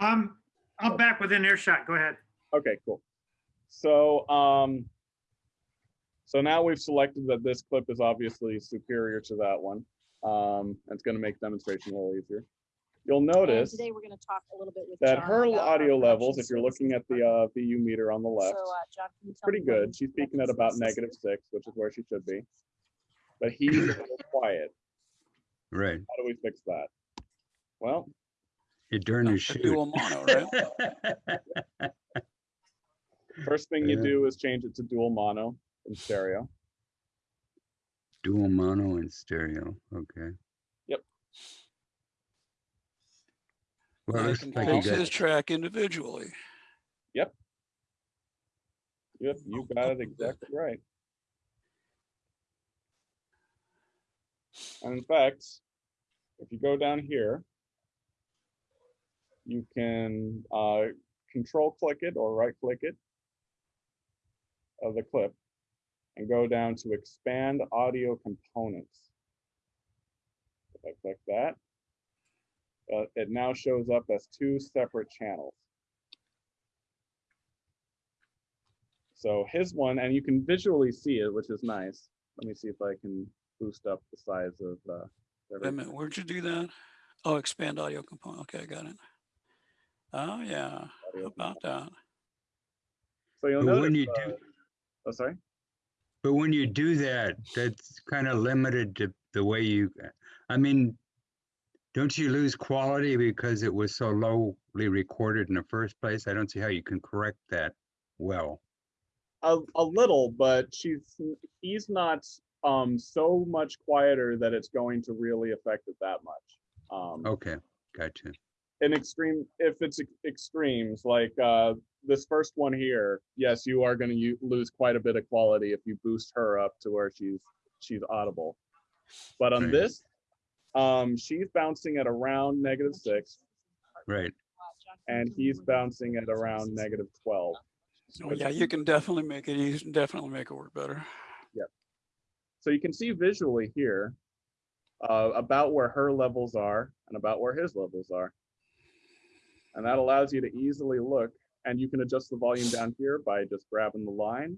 Um, I'm back within earshot. Go ahead. Okay, cool. So, um, so now we've selected that this clip is obviously superior to that one. Um, and it's gonna make demonstration a little easier. You'll And notice Today we're going to talk a little bit with. that John her audio levels, if you're looking at the, uh, VU meter on the left, So, uh, John, can you tell pretty good. She's speaking at about services negative here? six, which is where she should be. But he's a little quiet. Right. How do we fix that? Well, You darn Uh, you a dual mono, right? first thing you Yeah. do is change it to dual mono in stereo. Dual mono and stereo, okay. Yep. Well, I looks can like you got, his track individually. Yep. Yep, you got it exactly right. And in fact, if you go down here, you can uh, control click it or right click it of the clip and go down to expand audio components. If I click that, uh, it now shows up as two separate channels. So his one, and you can visually see it, which is nice. Let me see if I can boost up the size of uh, Wait a minute, where'd you do that? Oh, expand audio component. Okay, I got it. Oh, yeah, audio. about that? So you'll but notice. when you uh, do, oh, sorry. but when you do that, that's kind of limited to the way you, I mean, don't you lose quality because it was so lowly recorded in the first place? I don't see how you can correct that well. A, a little, but she's he's not um so much quieter that it's going to really affect it that much. Um, Okay, gotcha. in extreme if it's extremes like uh this first one here yes you are going to lose quite a bit of quality if you boost her up to where she's she's audible but on Right. this um she's bouncing at around negative six Right. John, can you and he's bouncing at around negative 12 Oh, yeah, you can definitely make it easy, definitely make it work better. So you can see visually here uh, about where her levels are and about where his levels are. And that allows you to easily look and you can adjust the volume down here by just grabbing the line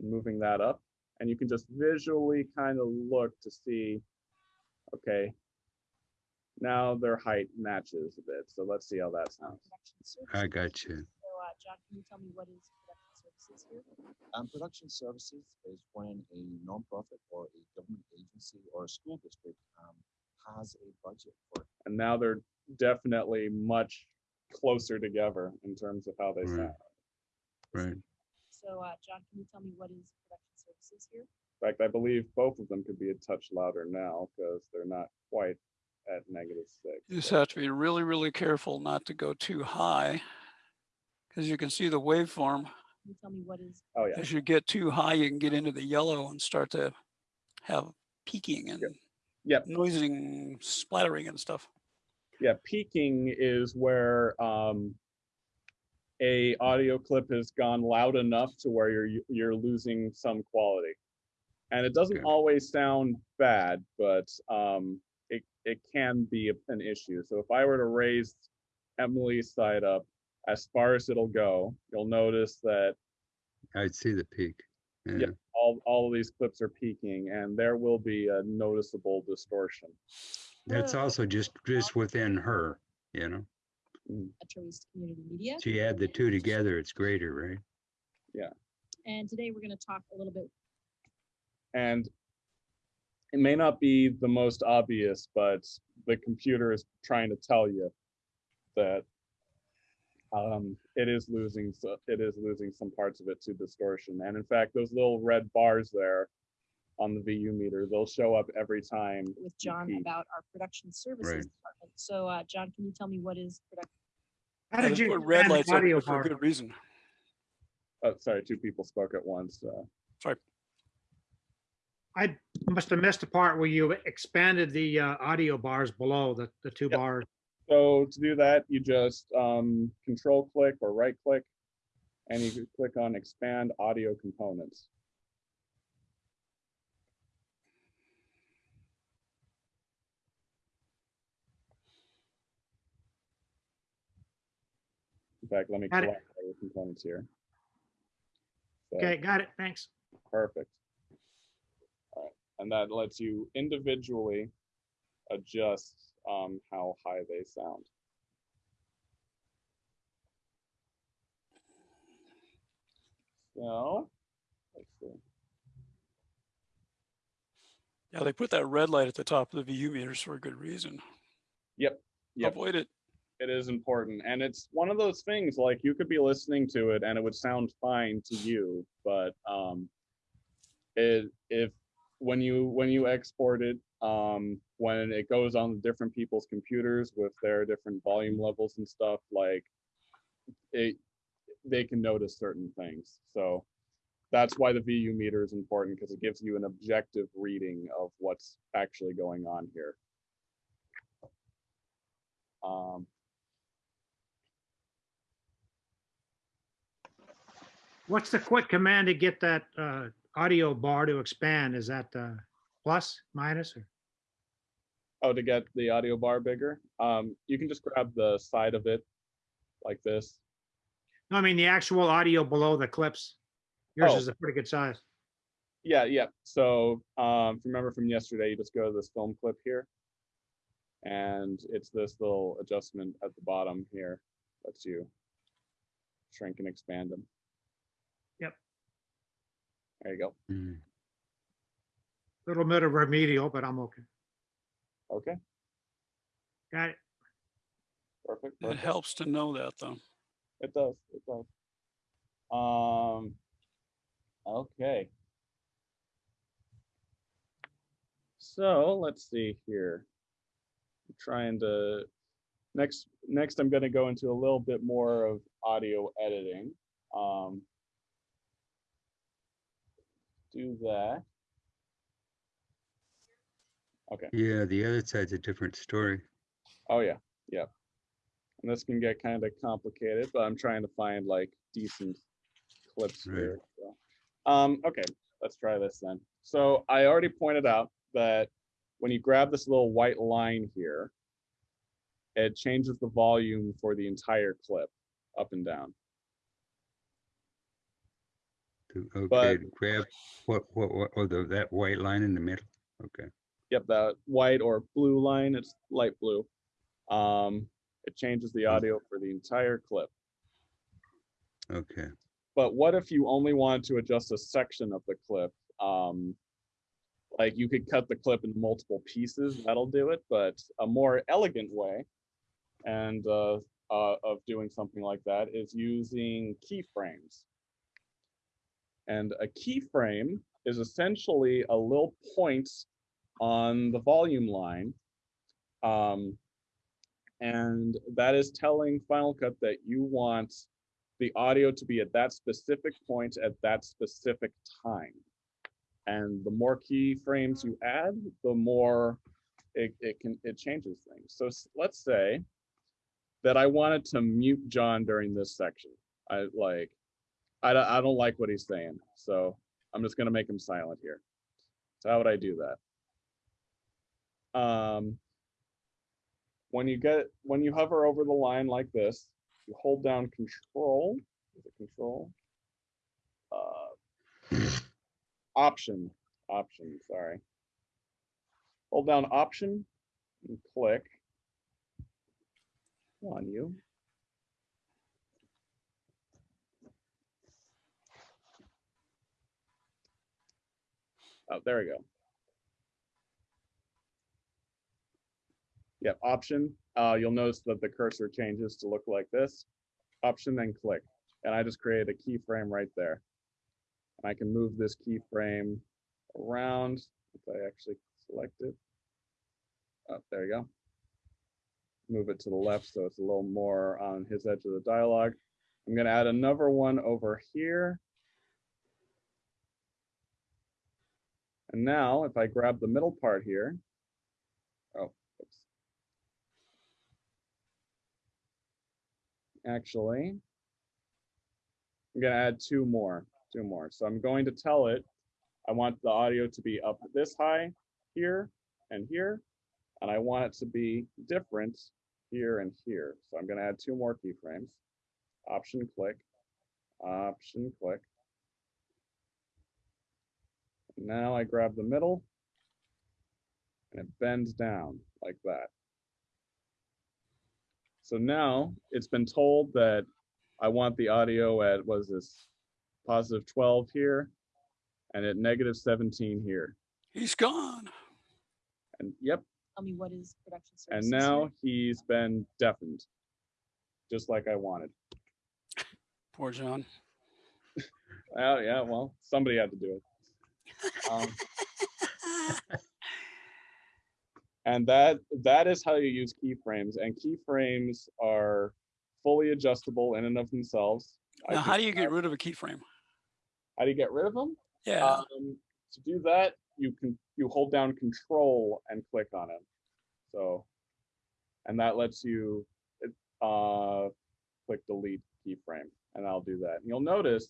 and moving that up. And you can just visually kind of look to see, okay, now their height matches a bit. So let's see how that sounds. I got you. So, uh, John, can you tell me what is production services here? Um, production services is when a nonprofit or a government agency or a school district um, has a budget for And now they're definitely much closer together in terms of how they Right. sound. Right. So, uh, John, can you tell me what is production services here? In fact, I believe both of them could be a touch louder now because they're not quite at negative six. You just have to be really, really careful not to go too high. Because you can see the waveform. Can you tell me what is? Oh, yeah. As you get too high, you can get into the yellow and start to have peaking and Yep. noising, splattering and stuff. Yeah, peaking is where um, a audio clip has gone loud enough to where you're you're losing some quality, and it doesn't Okay. always sound bad, but um, it it can be an issue. So if I were to raise Emily's side up as far as it'll go, you'll notice that I'd see the peak. Yeah, Yep. all, all of these clips are peaking and there will be a noticeable distortion. that's also just, just within her, you know? Mm. Metro East Community Media. So you add the two together, it's greater, right? Yeah. And today we're going to talk a little bit, And it may not be the most obvious, but the computer is trying to tell you that um, it is losing, so- it is losing some parts of it to distortion. And in fact, those little red bars there on the VU meter, they'll show up every time. with John about our production services Right. department. So, uh, John, can you tell me what is production? How did they you put red lights up audio for a good reason. Oh, sorry, two people spoke at once. uh, I must have missed the part where you expanded the uh, audio bars below the, the two Yep. bars. So to do that, you just um, control click or right click, and you can click on expand audio components. In fact, let me Got collect all the components here. So, Okay, got it. Thanks. Perfect. All right, and that lets you individually adjust um, how high they sound. So, let's see. Yeah, they put that red light at the top of the VU meters for a good reason. Yep, yep. Avoid it. It is important. And it's one of those things like you could be listening to it and it would sound fine to you, but um it if when you when you export it, um when it goes on different people's computers with their different volume levels and stuff, like it they can notice certain things. So that's why the VU meter is important because it gives you an objective reading of what's actually going on here. Um, What's the quick command to get that uh, audio bar to expand? Is that uh, plus, minus, or? Oh, to get the audio bar bigger, um, you can just grab the side of it like this. No, I mean the actual audio below the clips. Yours Oh. is a pretty good size. Yeah, yeah. So, um, if you remember from yesterday, you just go to this film clip here. And it's this little adjustment at the bottom here, lets you shrink and expand them. Yep. There you go. Mm. Little bit of remedial, but I'm okay. Okay, Got it. perfect. It perfect. helps to know that though. It does, it does. Um, okay. So let's see here. I'm trying to, next, next I'm gonna go into a little bit more of audio editing. Um, do that. Okay. Yeah, the other side's a different story. Oh yeah, yeah. And this can get kind of complicated, but I'm trying to find like decent clips Right. here. so. Um, okay, let's try this then. So I already pointed out that when you grab this little white line here, it changes the volume for the entire clip up and down. Okay, But- grab what, what, what, oh, the, that white line in the middle? Okay, Yep, that white or blue line, it's light blue. Um, it changes the audio for the entire clip. okay. But what if you only wanted to adjust a section of the clip? Um, like you could cut the clip into multiple pieces, that'll do it, but a more elegant way and uh, uh, of doing something like that is using keyframes. And a keyframe is essentially a little point on the volume line. Um, and that is telling Final Cut that you want the audio to be at that specific point at that specific time. And the more keyframes you add, the more it, it can it changes things. So let's say that I wanted to mute John during this section. I like I don't, I don't like what he's saying, so I'm just gonna make him silent here. So how would I do that? Um, when you get when you hover over the line like this, you hold down control, is it control? Uh, option, option, sorry. Hold down option and click on you. Oh, there we go. Yep, option. Uh, you'll notice that the cursor changes to look like this. Option, then click. And I just created a keyframe right there. And I can move this keyframe around if I actually select it. Oh, there you go. Move it to the left so it's a little more on his edge of the dialogue. I'm going to add another one over here. And now if I grab the middle part here, oh, oops. Actually, I'm gonna add two more, two more. So I'm going to tell it, I want the audio to be up this high here and here, and I want it to be different here and here. So I'm gonna add two more keyframes. Option click, option click. Now I grab the middle and it bends down like that. So now it's been told that I want the audio at, was this, positive 12 here and at negative 17 here. He's gone. And yep, Tell me what is production and services? now he's been deafened, just like I wanted. Poor John. Oh, yeah, well, somebody had to do it. Um, and that that is how you use keyframes and keyframes are fully adjustable in and of themselves. Now, how do you get rid of a keyframe? how do you get rid of them Yeah, um, to do that you can you hold down control and click on it so and that lets you uh click delete keyframe and i'll do that. And you'll notice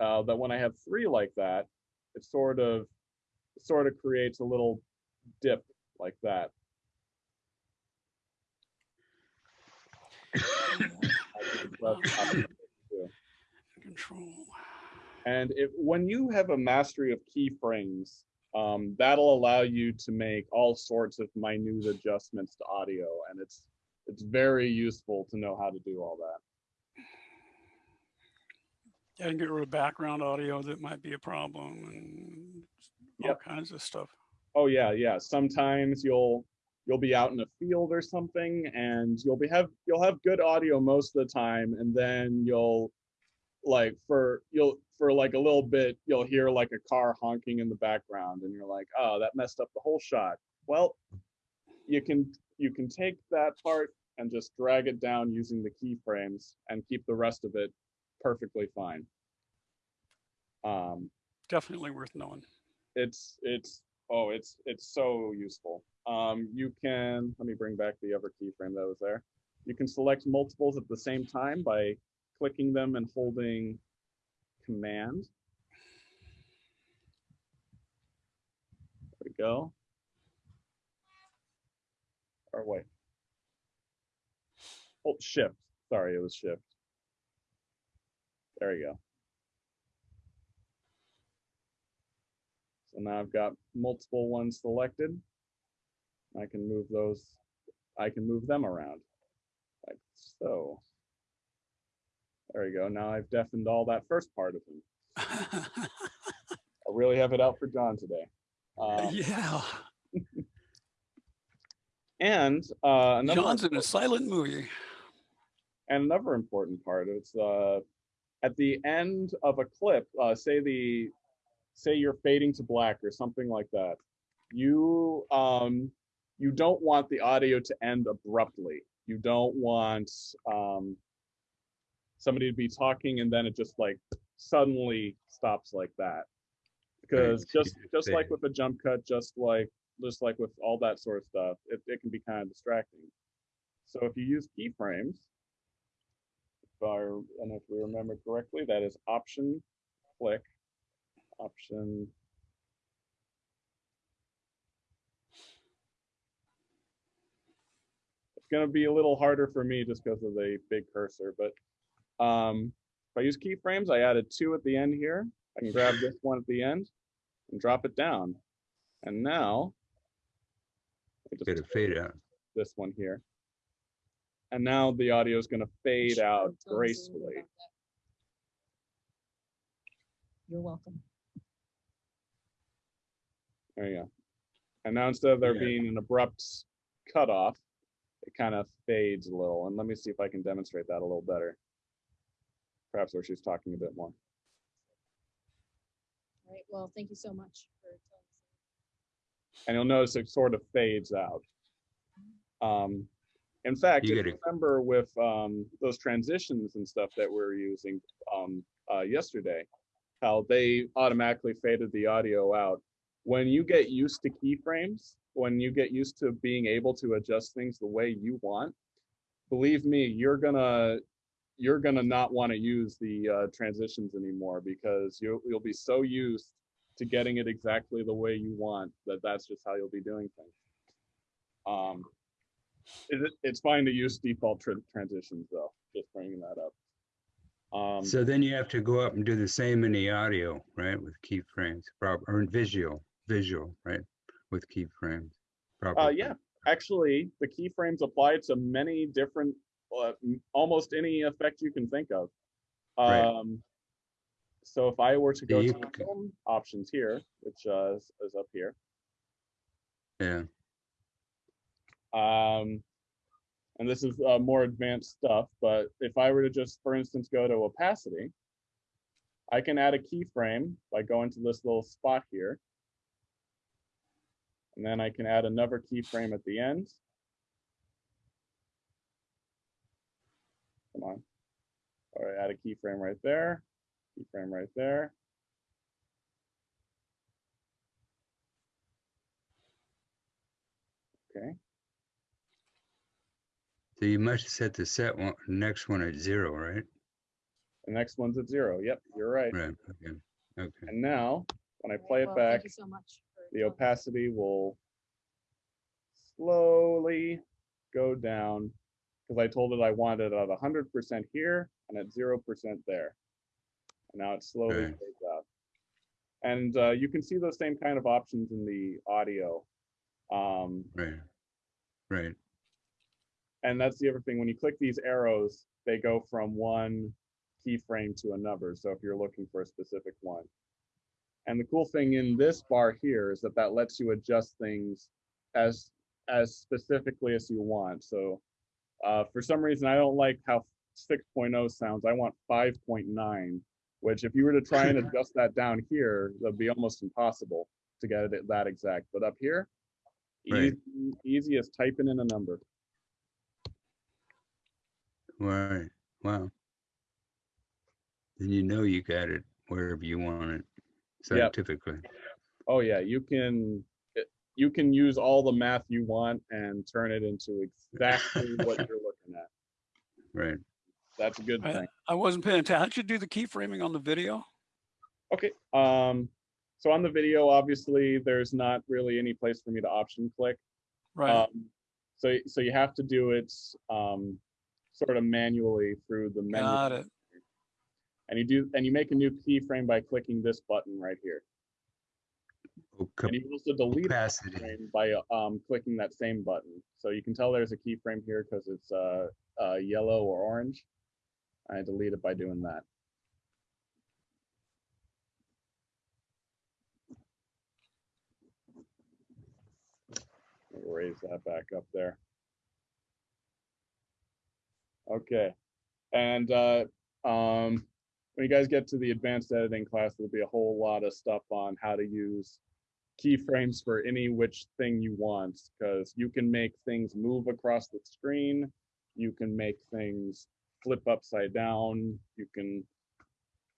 uh, that when i have three like that it sort of it sort of creates a little dip like that I can press option two. control. And if when you have a mastery of keyframes, um, that'll allow you to make all sorts of minute adjustments to audio, and it's it's very useful to know how to do all that. Yeah, and get rid of background audio that might be a problem and all Yep. kinds of stuff. Oh yeah, yeah. Sometimes you'll you'll be out in a field or something, and you'll be have you'll have good audio most of the time, and then you'll like for you'll for like a little bit you'll hear like a car honking in the background, and you're like, oh, that messed up the whole shot. Well, you can you can take that part and just drag it down using the keyframes and keep the rest of it perfectly fine. Um, Definitely worth knowing. it's it's oh it's it's so useful. Um you can let me bring back the other keyframe that was there. You can select multiples at the same time by clicking them and holding command. There we go. Or wait. Hold shift. Sorry it was shift. There we go So now I've got multiple ones selected. I can move those, I can move them around like so. There we go. Now I've deafened all that first part of him. I really have it out for John today. Um, yeah, and uh, another John's in a silent movie. and another important part is uh at the end of a clip uh say the say you're fading to black or something like that you um you don't want the audio to end abruptly. You don't want um somebody to be talking and then it just like suddenly stops like that. Because just just like with a jump cut just like just like with all that sort of stuff it, it can be kind of distracting. So if you use keyframes if I, and if we remember correctly, that is option click, option. It's gonna be a little harder for me just because of the big cursor, but um, if I use keyframes, I added two at the end here. I can grab this one at the end and drop it down. And now I just Get a fade out. this one here. And now the audio is going to fade out tell us a little bit gracefully. You're welcome. There you go. And now instead of there Yeah. being an abrupt cutoff, it kind of fades a little. And let me see if I can demonstrate that a little better. Perhaps where she's talking a bit more. All right, well, thank you so much for telling us. And you'll notice it sort of fades out. Um, in fact, You if you remember with um, those transitions and stuff that we we're using um, uh, yesterday, how they automatically faded the audio out. When you get used to keyframes, when you get used to being able to adjust things the way you want, believe me, you're gonna you're gonna not want to use the uh, transitions anymore because you'll you'll be so used to getting it exactly the way you want that that's just how you'll be doing things. Um, it, it's fine to use default tr- transitions though. Just bringing that up. Um, So then you have to go up and do the same in the audio, right, with keyframes, or in visual, visual, right, with keyframes. Uh, yeah, actually, the keyframes apply to many different, uh, almost any effect you can think of. Right. Um, so if I were to go you to c- film options here, which uh, is, is up here, Yeah, um, and this is uh, more advanced stuff, but if I were to just, for instance, go to opacity, I can add a keyframe by going to this little spot here. And then I can add another keyframe at the end. Come on. Or add a keyframe right there, keyframe right there. Okay, so you must set the set one, next one at zero, right? the next one's at zero. Yep, you're right. Right, okay, okay. And now, when I play it well, back, Thank you so much. The opacity will slowly go down because I told it I wanted it at hundred percent here and at zero percent there. And now it slowly Okay. fades out. And uh, you can see those same kind of options in the audio. Um, Right, right, and that's the other thing, when you click these arrows, they go from one keyframe to another. So if you're looking for a specific one. And the cool thing in this bar here is that that lets you adjust things as, as specifically as you want. So uh, for some reason, I don't like how 6.0 sounds. I want 5.9, which if you were to try and adjust that down here, that'd be almost impossible to get it that exact. But up here, Right. easy, easy as typing in a number. right, wow. Then you know you got it wherever you want it scientifically. Oh yeah, you can you can use all the math you want and turn it into exactly what you're looking at. Right, That's a good I- thing. I wasn't paying attention. How'd you do the keyframing on the video? Okay, um, so on the video, obviously, there's not really any place for me to option click. Right, Um, so so you have to do it um, sort of manually through the menu. got it. And you do and you make a new keyframe by clicking this button right here. Oh, And you also delete opacity, keyframe by um, clicking that same button. So you can tell there's a keyframe here because it's uh, uh, yellow or orange. I delete it by doing that. We'll Raise that back up there. Okay, and uh, um, when you guys get to the advanced editing class, there'll be a whole lot of stuff on how to use keyframes for any which thing you want because you can make things move across the screen you can make things flip upside down you can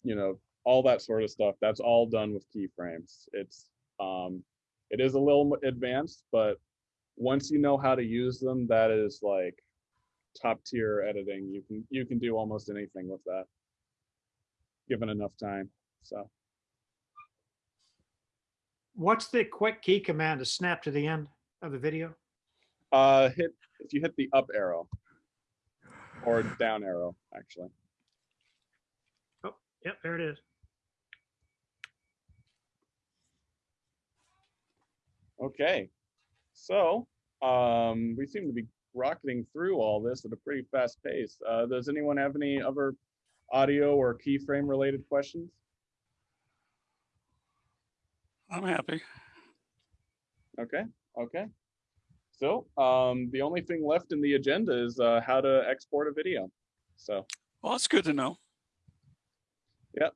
you know all that sort of stuff. That's all done with keyframes. It's um it is a little advanced but once you know how to use them that is like top tier editing. You can you can do almost anything with that given enough time so What's the quick key command to snap to the end of the video? Uh, hit, if you hit the up arrow. Or down arrow, actually. Oh, yep, there it is. Okay, so um, we seem to be rocketing through all this at a pretty fast pace. Uh, does anyone have any other audio or keyframe related questions? I'm happy. Okay, okay. So um, the only thing left in the agenda is uh, how to export a video. So, Well, that's good to know. Yep.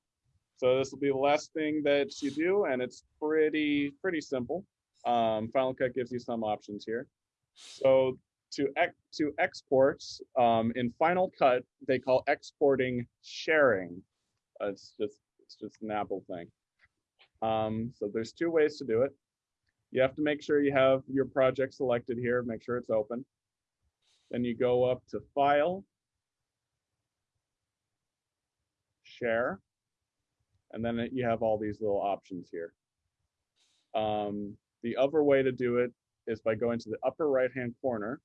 So this will be the last thing that you do, and it's pretty pretty simple. Um, Final Cut gives you some options here. So to ex to export um, in Final Cut, they call exporting sharing. Uh, it's just it's just an Apple thing. Um, so there's two ways to do it. You have to make sure you have your project selected here, make sure it's open. Then you go up to File, Share, and then you have all these little options here. Um, the other way to do it is by going to the upper right-hand corner.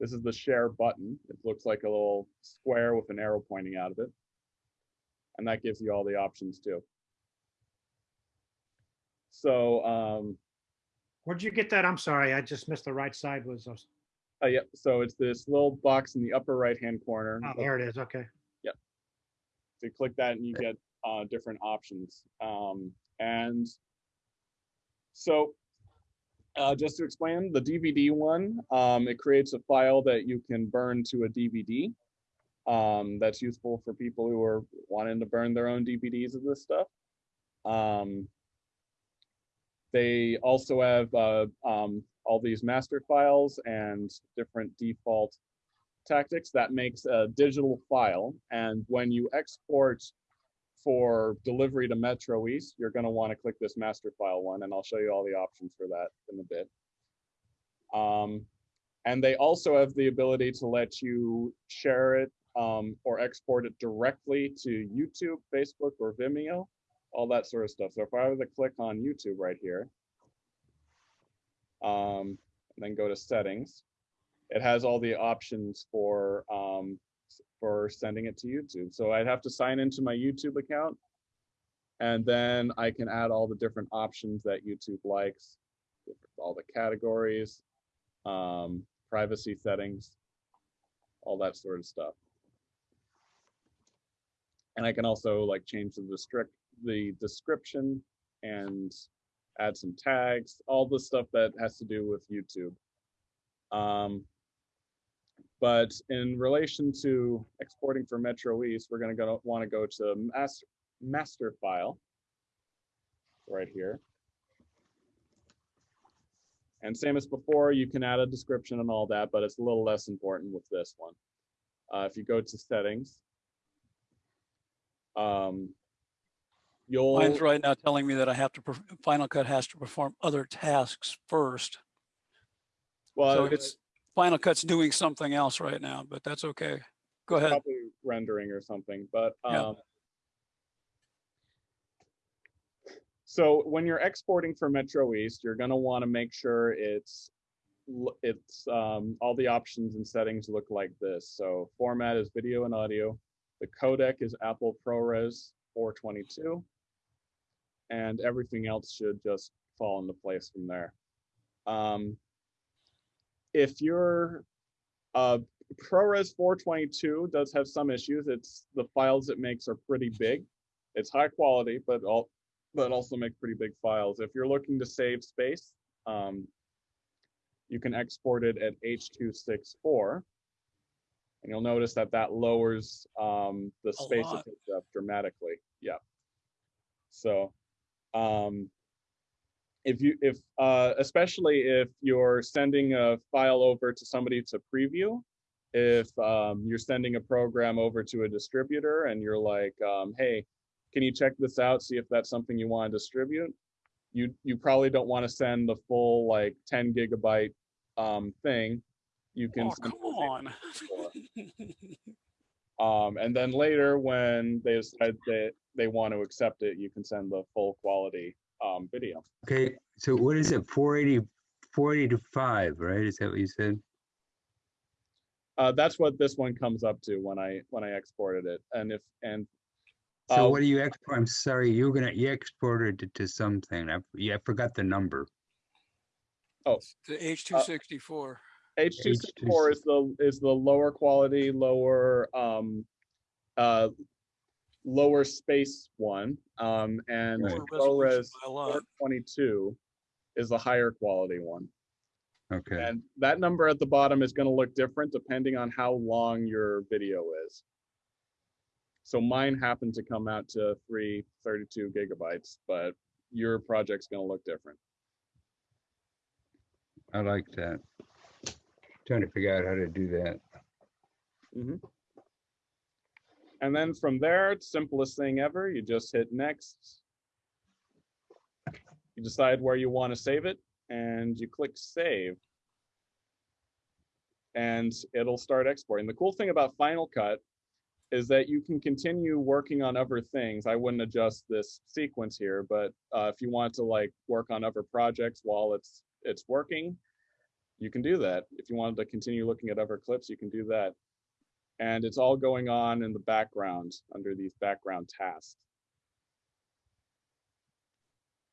This is the Share button. It looks like a little square with an arrow pointing out of it. And that gives you all the options too. So, um, Where'd you get that? I'm sorry, I just missed the right side was, Uh, yeah, so it's this little box in the upper right-hand corner. oh, there it is, okay. Yep. So you click that and you get uh, different options. Um, and so uh, just to explain, the DVD one, um, it creates a file that you can burn to a DVD. Um, that's useful for people who are wanting to burn their own DVDs of this stuff. Um, they also have uh, um, all these master files and different default tactics that makes a digital file. And when you export for delivery to Metro East, you're going to want to click this master file one, and I'll show you all the options for that in a bit. Um, and they also have the ability to let you share it um, or export it directly to YouTube, Facebook, or Vimeo, all that sort of stuff. So if I were to click on YouTube right here, um, and then go to settings, it has all the options for um, for sending it to YouTube. So I'd have to sign into my YouTube account, and then I can add all the different options that YouTube likes, all the categories, um, privacy settings, all that sort of stuff. And I can also like change the descript the description and add some tags, all the stuff that has to do with YouTube. Um, but in relation to exporting for Metro East, we're gonna go, wanna go to master, master file. Right here. And same as before, you can add a description and all that, but it's a little less important with this one. Uh, if you go to settings. Um, you'll. Mine's right now telling me that I have to, Final Cut has to perform other tasks first. Well, So it's, Final Cut's doing something else right now, but that's okay. Go ahead. probably rendering or something, but Yeah. um. So when you're exporting for Metro East, you're gonna want to make sure it's it's um all the options and settings look like this. So format is video and audio. The codec is Apple ProRes 422. And everything else should just fall into place from there. Um, if you're uh, ProRes 422 does have some issues. It's the files it makes are pretty big. It's high quality, but all but also make pretty big files. If you're looking to save space, um, you can export it at H.264. And you'll notice that that lowers um, the space it takes up dramatically. Yeah. So um, if you if uh, especially if you're sending a file over to somebody to preview if um, you're sending a program over to a distributor and you're like um, hey can you check this out see if that's something you want to distribute you you probably don't want to send the full like 10 gigabyte um, thing you can Oh, come on. um, and then later when they decide that they want to accept it you can send the full quality um, video Okay, so what is it, 480, 40 to 5, right? Is that what you said? Uh, that's what this one comes up to when I, when I exported it. And if, and So Uh, what do you export? I'm sorry, you're gonna, you exported it to something. I, yeah, I forgot the number. Oh, the H two sixty-four. H two six four is the, is the lower quality, lower, um, uh, lower space one, um, and Right. ProRes By a lot. four twenty-two is the higher quality one. Okay, And that number at the bottom is gonna look different depending on how long your video is. So mine happened to come out to three thirty-two gigabytes, but your project's gonna look different. I like that. Trying to figure out how to do that. And then from there, it's simplest thing ever, you just hit next. You decide where you want to save it and you click save. And it'll start exporting. The cool thing about Final Cut is that you can continue working on other things. I wouldn't adjust this sequence here, but uh, if you want to like work on other projects while it's it's working, you can do that. If you wanted to continue looking at other clips, you can do that and it's all going on in the background under these background tasks.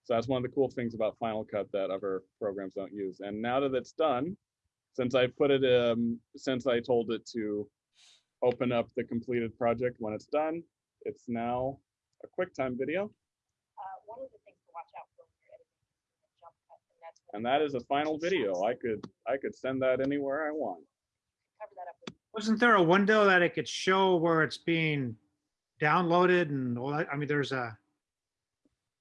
So that's one of the cool things about Final Cut that other programs don't use. And now that it's done, since I put it, um, since I told it to open up the completed project when it's done, it's now a QuickTime video, Uh, one of the things to watch out for when you're editing is the jump cut, and that's. and that is a final video. I could, I could send that anywhere I want. Cover that up with Wasn't there a window that it could show where it's being downloaded and all that? I mean, there's a,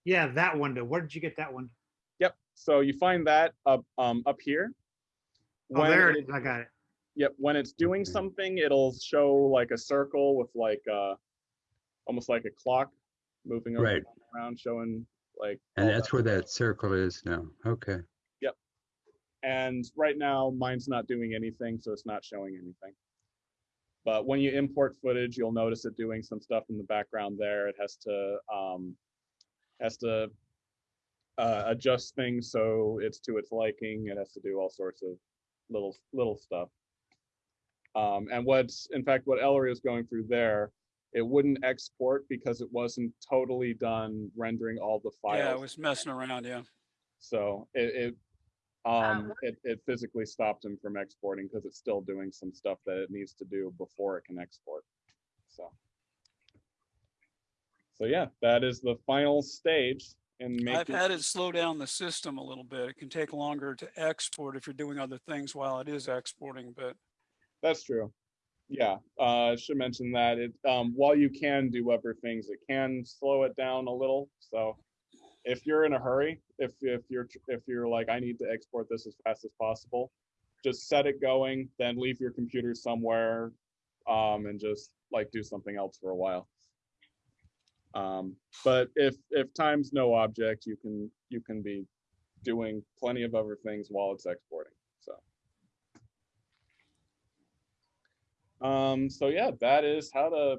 yeah, that window. Where did you get that one? Yep. So you find that up, um, up here. Oh, there it- it is. I got it. Yep, when it's doing something, it'll show like a circle with like uh almost like a clock moving over Right. around showing like And that's that where that circle is now. Okay, Yep. and right now mine's not doing anything, so it's not showing anything. But when you import footage, you'll notice it doing some stuff in the background there. It has to um has to uh, adjust things so it's to its liking. It has to do all sorts of little little stuff. Um, and what's in fact what Ellery is going through there, it wouldn't export because it wasn't totally done rendering all the files. Yeah, it was messing around, yeah. So it, it, um, what- it, it physically stopped him from exporting because it's still doing some stuff that it needs to do before it can export. So. So yeah, that is the final stage in I've had it slow down the system a little bit. It can take longer to export if you're doing other things while it is exporting, but That's true. Yeah, uh, I should mention that it, um, while you can do other things, it can slow it down a little. So if you're in a hurry, if, if you're, if you're like, I need to export this as fast as possible, just set it going, then leave your computer somewhere, um, and just like do something else for a while. Um, but if, if time's no object, you can, you can be doing plenty of other things while it's exporting, so. Um, so yeah, that is how to,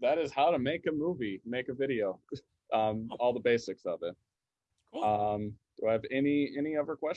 that is how to make a movie, make a video, um, all the basics of it. cool. Um, do I have any, any other questions?